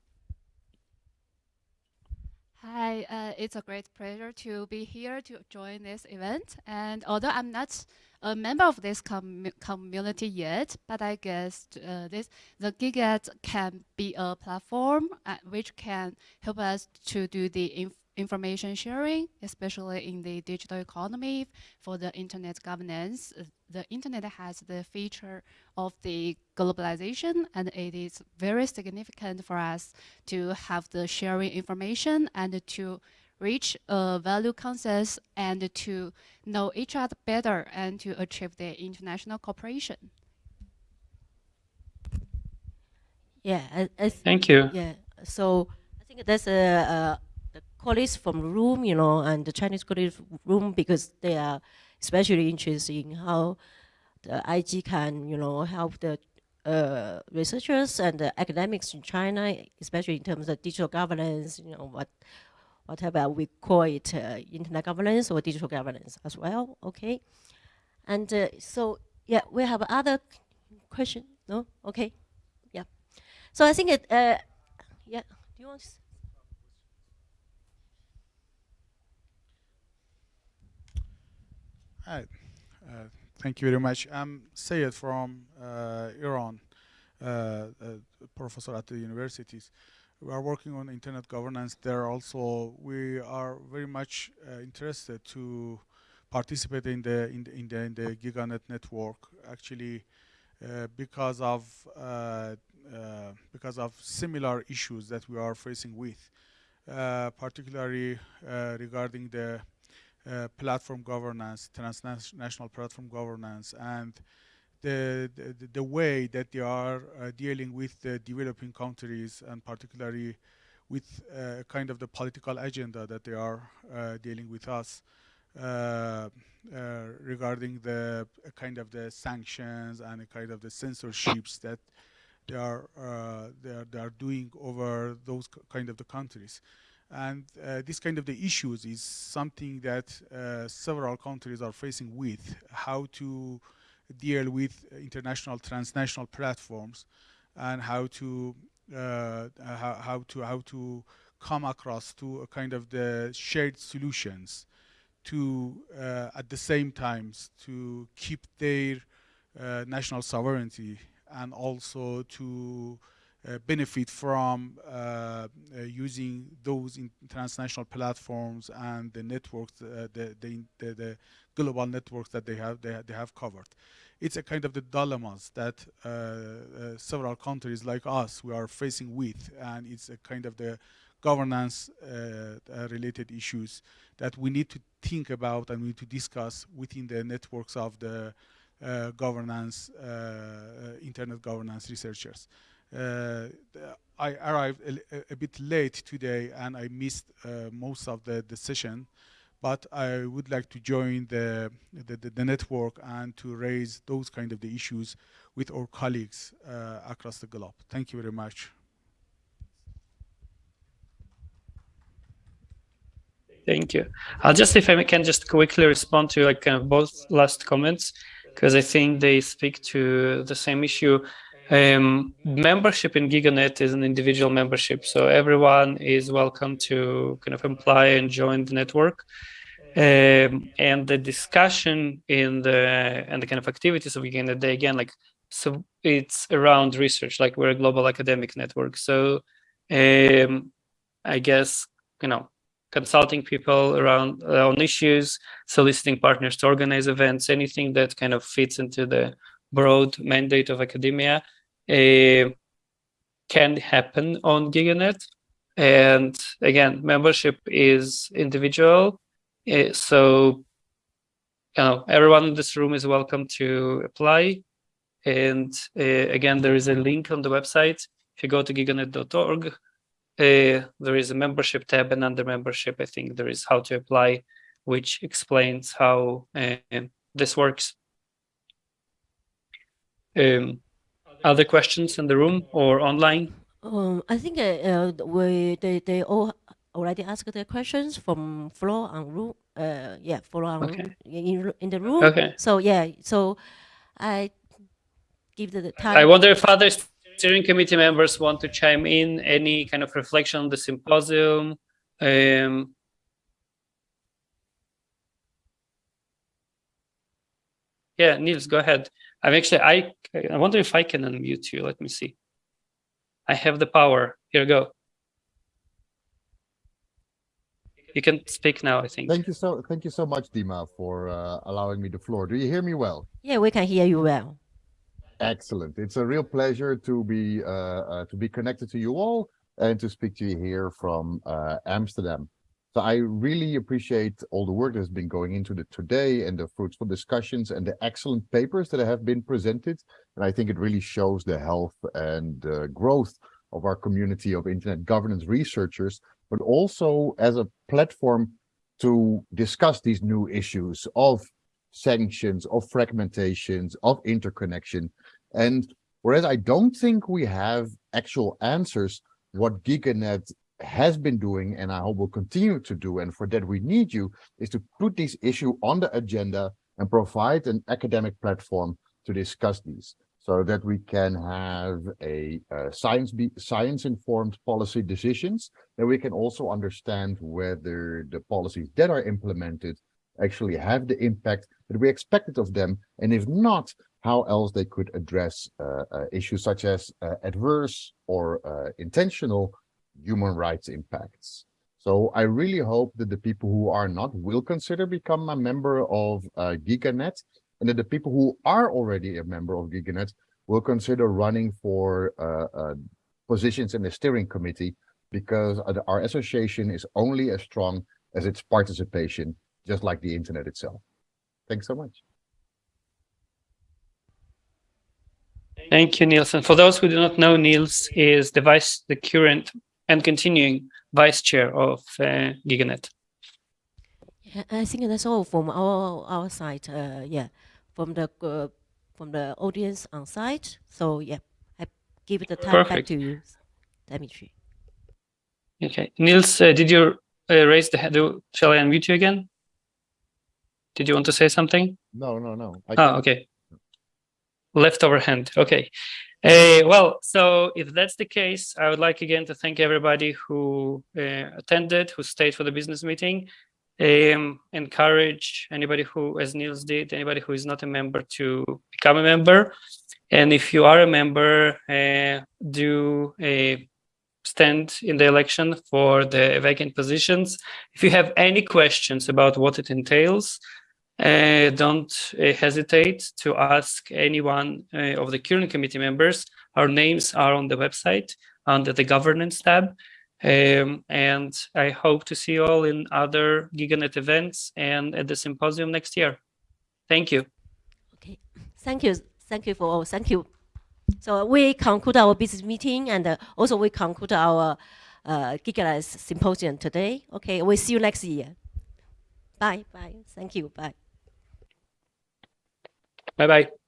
S17: Hi, uh, it's a great pleasure to be here to join this event. And although I'm not a member of this com community yet, but I guess uh, this the GigaNet can be a platform uh, which can help us to do the information sharing, especially in the digital economy for the internet governance. Uh, the internet has the feature of the globalization and it is very significant for us to have the sharing information and to reach a value consensus and to know each other better and to achieve the international cooperation.
S13: Yeah, I, I
S7: thank you.
S13: Yeah, so I think there's a, a the colleagues from room, you know, and the Chinese colleagues room because they are especially interested in how the IG can, you know, help the uh, researchers and the academics in China, especially in terms of digital governance, you know, what whatever we call it, uh, internet governance or digital governance as well, okay? And uh, so, yeah, we have other question, no? Okay, yeah. So I think it, uh, yeah, do you want
S18: Hi, uh, thank you very much. I'm Sayed from uh, Iran, uh, professor at the universities. We are working on internet governance there also. We are very much interested to participate in the in the in the, in the GigaNet network. Actually, uh, because of uh, uh, because of similar issues that we are facing with, particularly regarding the uh, platform governance, transnational platform governance, and the, the, the way that they are uh, dealing with the developing countries and particularly with uh, kind of the political agenda that they are uh, dealing with us uh, regarding the kind of the sanctions and kind of the censorships that they are they are they are doing over those kind of the countries. And uh, this kind of the issues is something that uh, several countries are facing with, how to deal with international transnational platforms and how to uh, how, how, to how to come across to a kind of the shared solutions to uh, at the same times to keep their uh, national sovereignty and also to benefit from uh, uh, using those transnational platforms and the networks, the, the, the, the, global networks that they have they, they have covered. It's a kind of the dilemmas that several countries like us we are facing with, and it's a kind of the governance uh, uh, related issues that we need to think about and we need to discuss within the networks of the uh, governance, internet governance researchers. Uh, I arrived a, a, bit late today and I missed uh, most of the, the session, but I would like to join the, the, the, network and to raise those kind of the issues with our colleagues uh, across the globe. Thank you very much.
S7: Thank you. I'll just, if I can just quickly respond to like kind of both last comments, because I think they speak to the same issue. Um, membership in GigaNet is an individual membership, so everyone is welcome to kind of apply and join the network. Um, and the discussion in the and the kind of activities of GigaNet, they again like so it's around research, like we're a global academic network. So um, I guess you know consulting people around uh, on issues, soliciting partners to organize events, anything that kind of fits into the broad mandate of academia can happen on GigaNet. And again, membership is individual. Uh, so you know, everyone in this room is welcome to apply. And uh, again, there is a link on the website. If you go to giganet.org, uh, there is a membership tab, and under membership, I think there is how to apply, which explains how uh, this works. Um, other questions in the room or online?
S13: Um, I think uh, uh, we they, they all already asked their questions from floor and room uh, yeah, for our
S7: Okay.
S13: in, in the room.
S7: Okay.
S13: So yeah, so I give the time.
S7: I wonder if other steering committee members want to chime in, any kind of reflection on the symposium. Um, yeah, Niels, go ahead. I'm actually, I, I wonder if I can unmute you. Let me see. I have the power. Here we go. You can speak now, I think.
S19: Thank you so thank you so much, Dima, for uh, allowing me the floor. Do you hear me well?
S13: Yeah, we can hear you well.
S19: Excellent. It's a real pleasure to be uh, uh, to be connected to you all and to speak to you here from uh, Amsterdam. So I really appreciate all the work that's been going into the today and the fruitful discussions and the excellent papers that have been presented. And I think it really shows the health and uh, growth of our community of internet governance researchers, but also as a platform to discuss these new issues of sanctions, of fragmentations, of interconnection. And whereas I don't think we have actual answers, what GigaNet has been doing and I hope will continue to do, and for that we need you, is to put this issue on the agenda and provide an academic platform to discuss these so that we can have a uh, science be science informed policy decisions that we can also understand whether the policies that are implemented actually have the impact that we expected of them and if not how else they could address uh, uh, issues such as uh, adverse or uh, intentional human rights impacts so I really hope that the people who are not will consider become a member of uh, GigaNet and that the people who are already a member of GigaNet will consider running for uh, uh, positions in the steering committee because our association is only as strong as its participation, just like the internet itself. Thanks so much.
S7: Thank you, Niels. And for those who do not know, Niels is the vice, the current and continuing vice chair of uh, GigaNet.
S13: Yeah, I think that's all from our our side. Uh, yeah, from the uh, from the audience on site. So yeah, I give it the time
S7: Perfect.
S13: back to you, Dimitri.
S7: Okay, Niels, uh, did you uh, raise the hand? Do- Shall I unmute you again? Did you want to say something?
S19: No, no, no. I
S7: Oh,
S19: can't-
S7: okay. Leftover hand. Okay. Uh, well, so if that's the case, I would like again to thank everybody who uh, attended, who stayed for the business meeting. Um, encourage anybody who, as Niels did, anybody who is not a member to become a member. And if you are a member, uh, do a stand in the election for the vacant positions. If you have any questions about what it entails, don't uh, hesitate to ask anyone uh, of the current committee members. Our names are on the website under the governance tab. Um, and I hope to see you all in other GigaNet events and at the symposium next year. Thank you.
S13: Okay, thank you, thank you for all. Thank you. So we conclude our business meeting and uh, also we conclude our uh, GigaNet symposium today. Okay, we'll see you next year. Bye, bye. Thank you. Bye.
S7: Bye bye.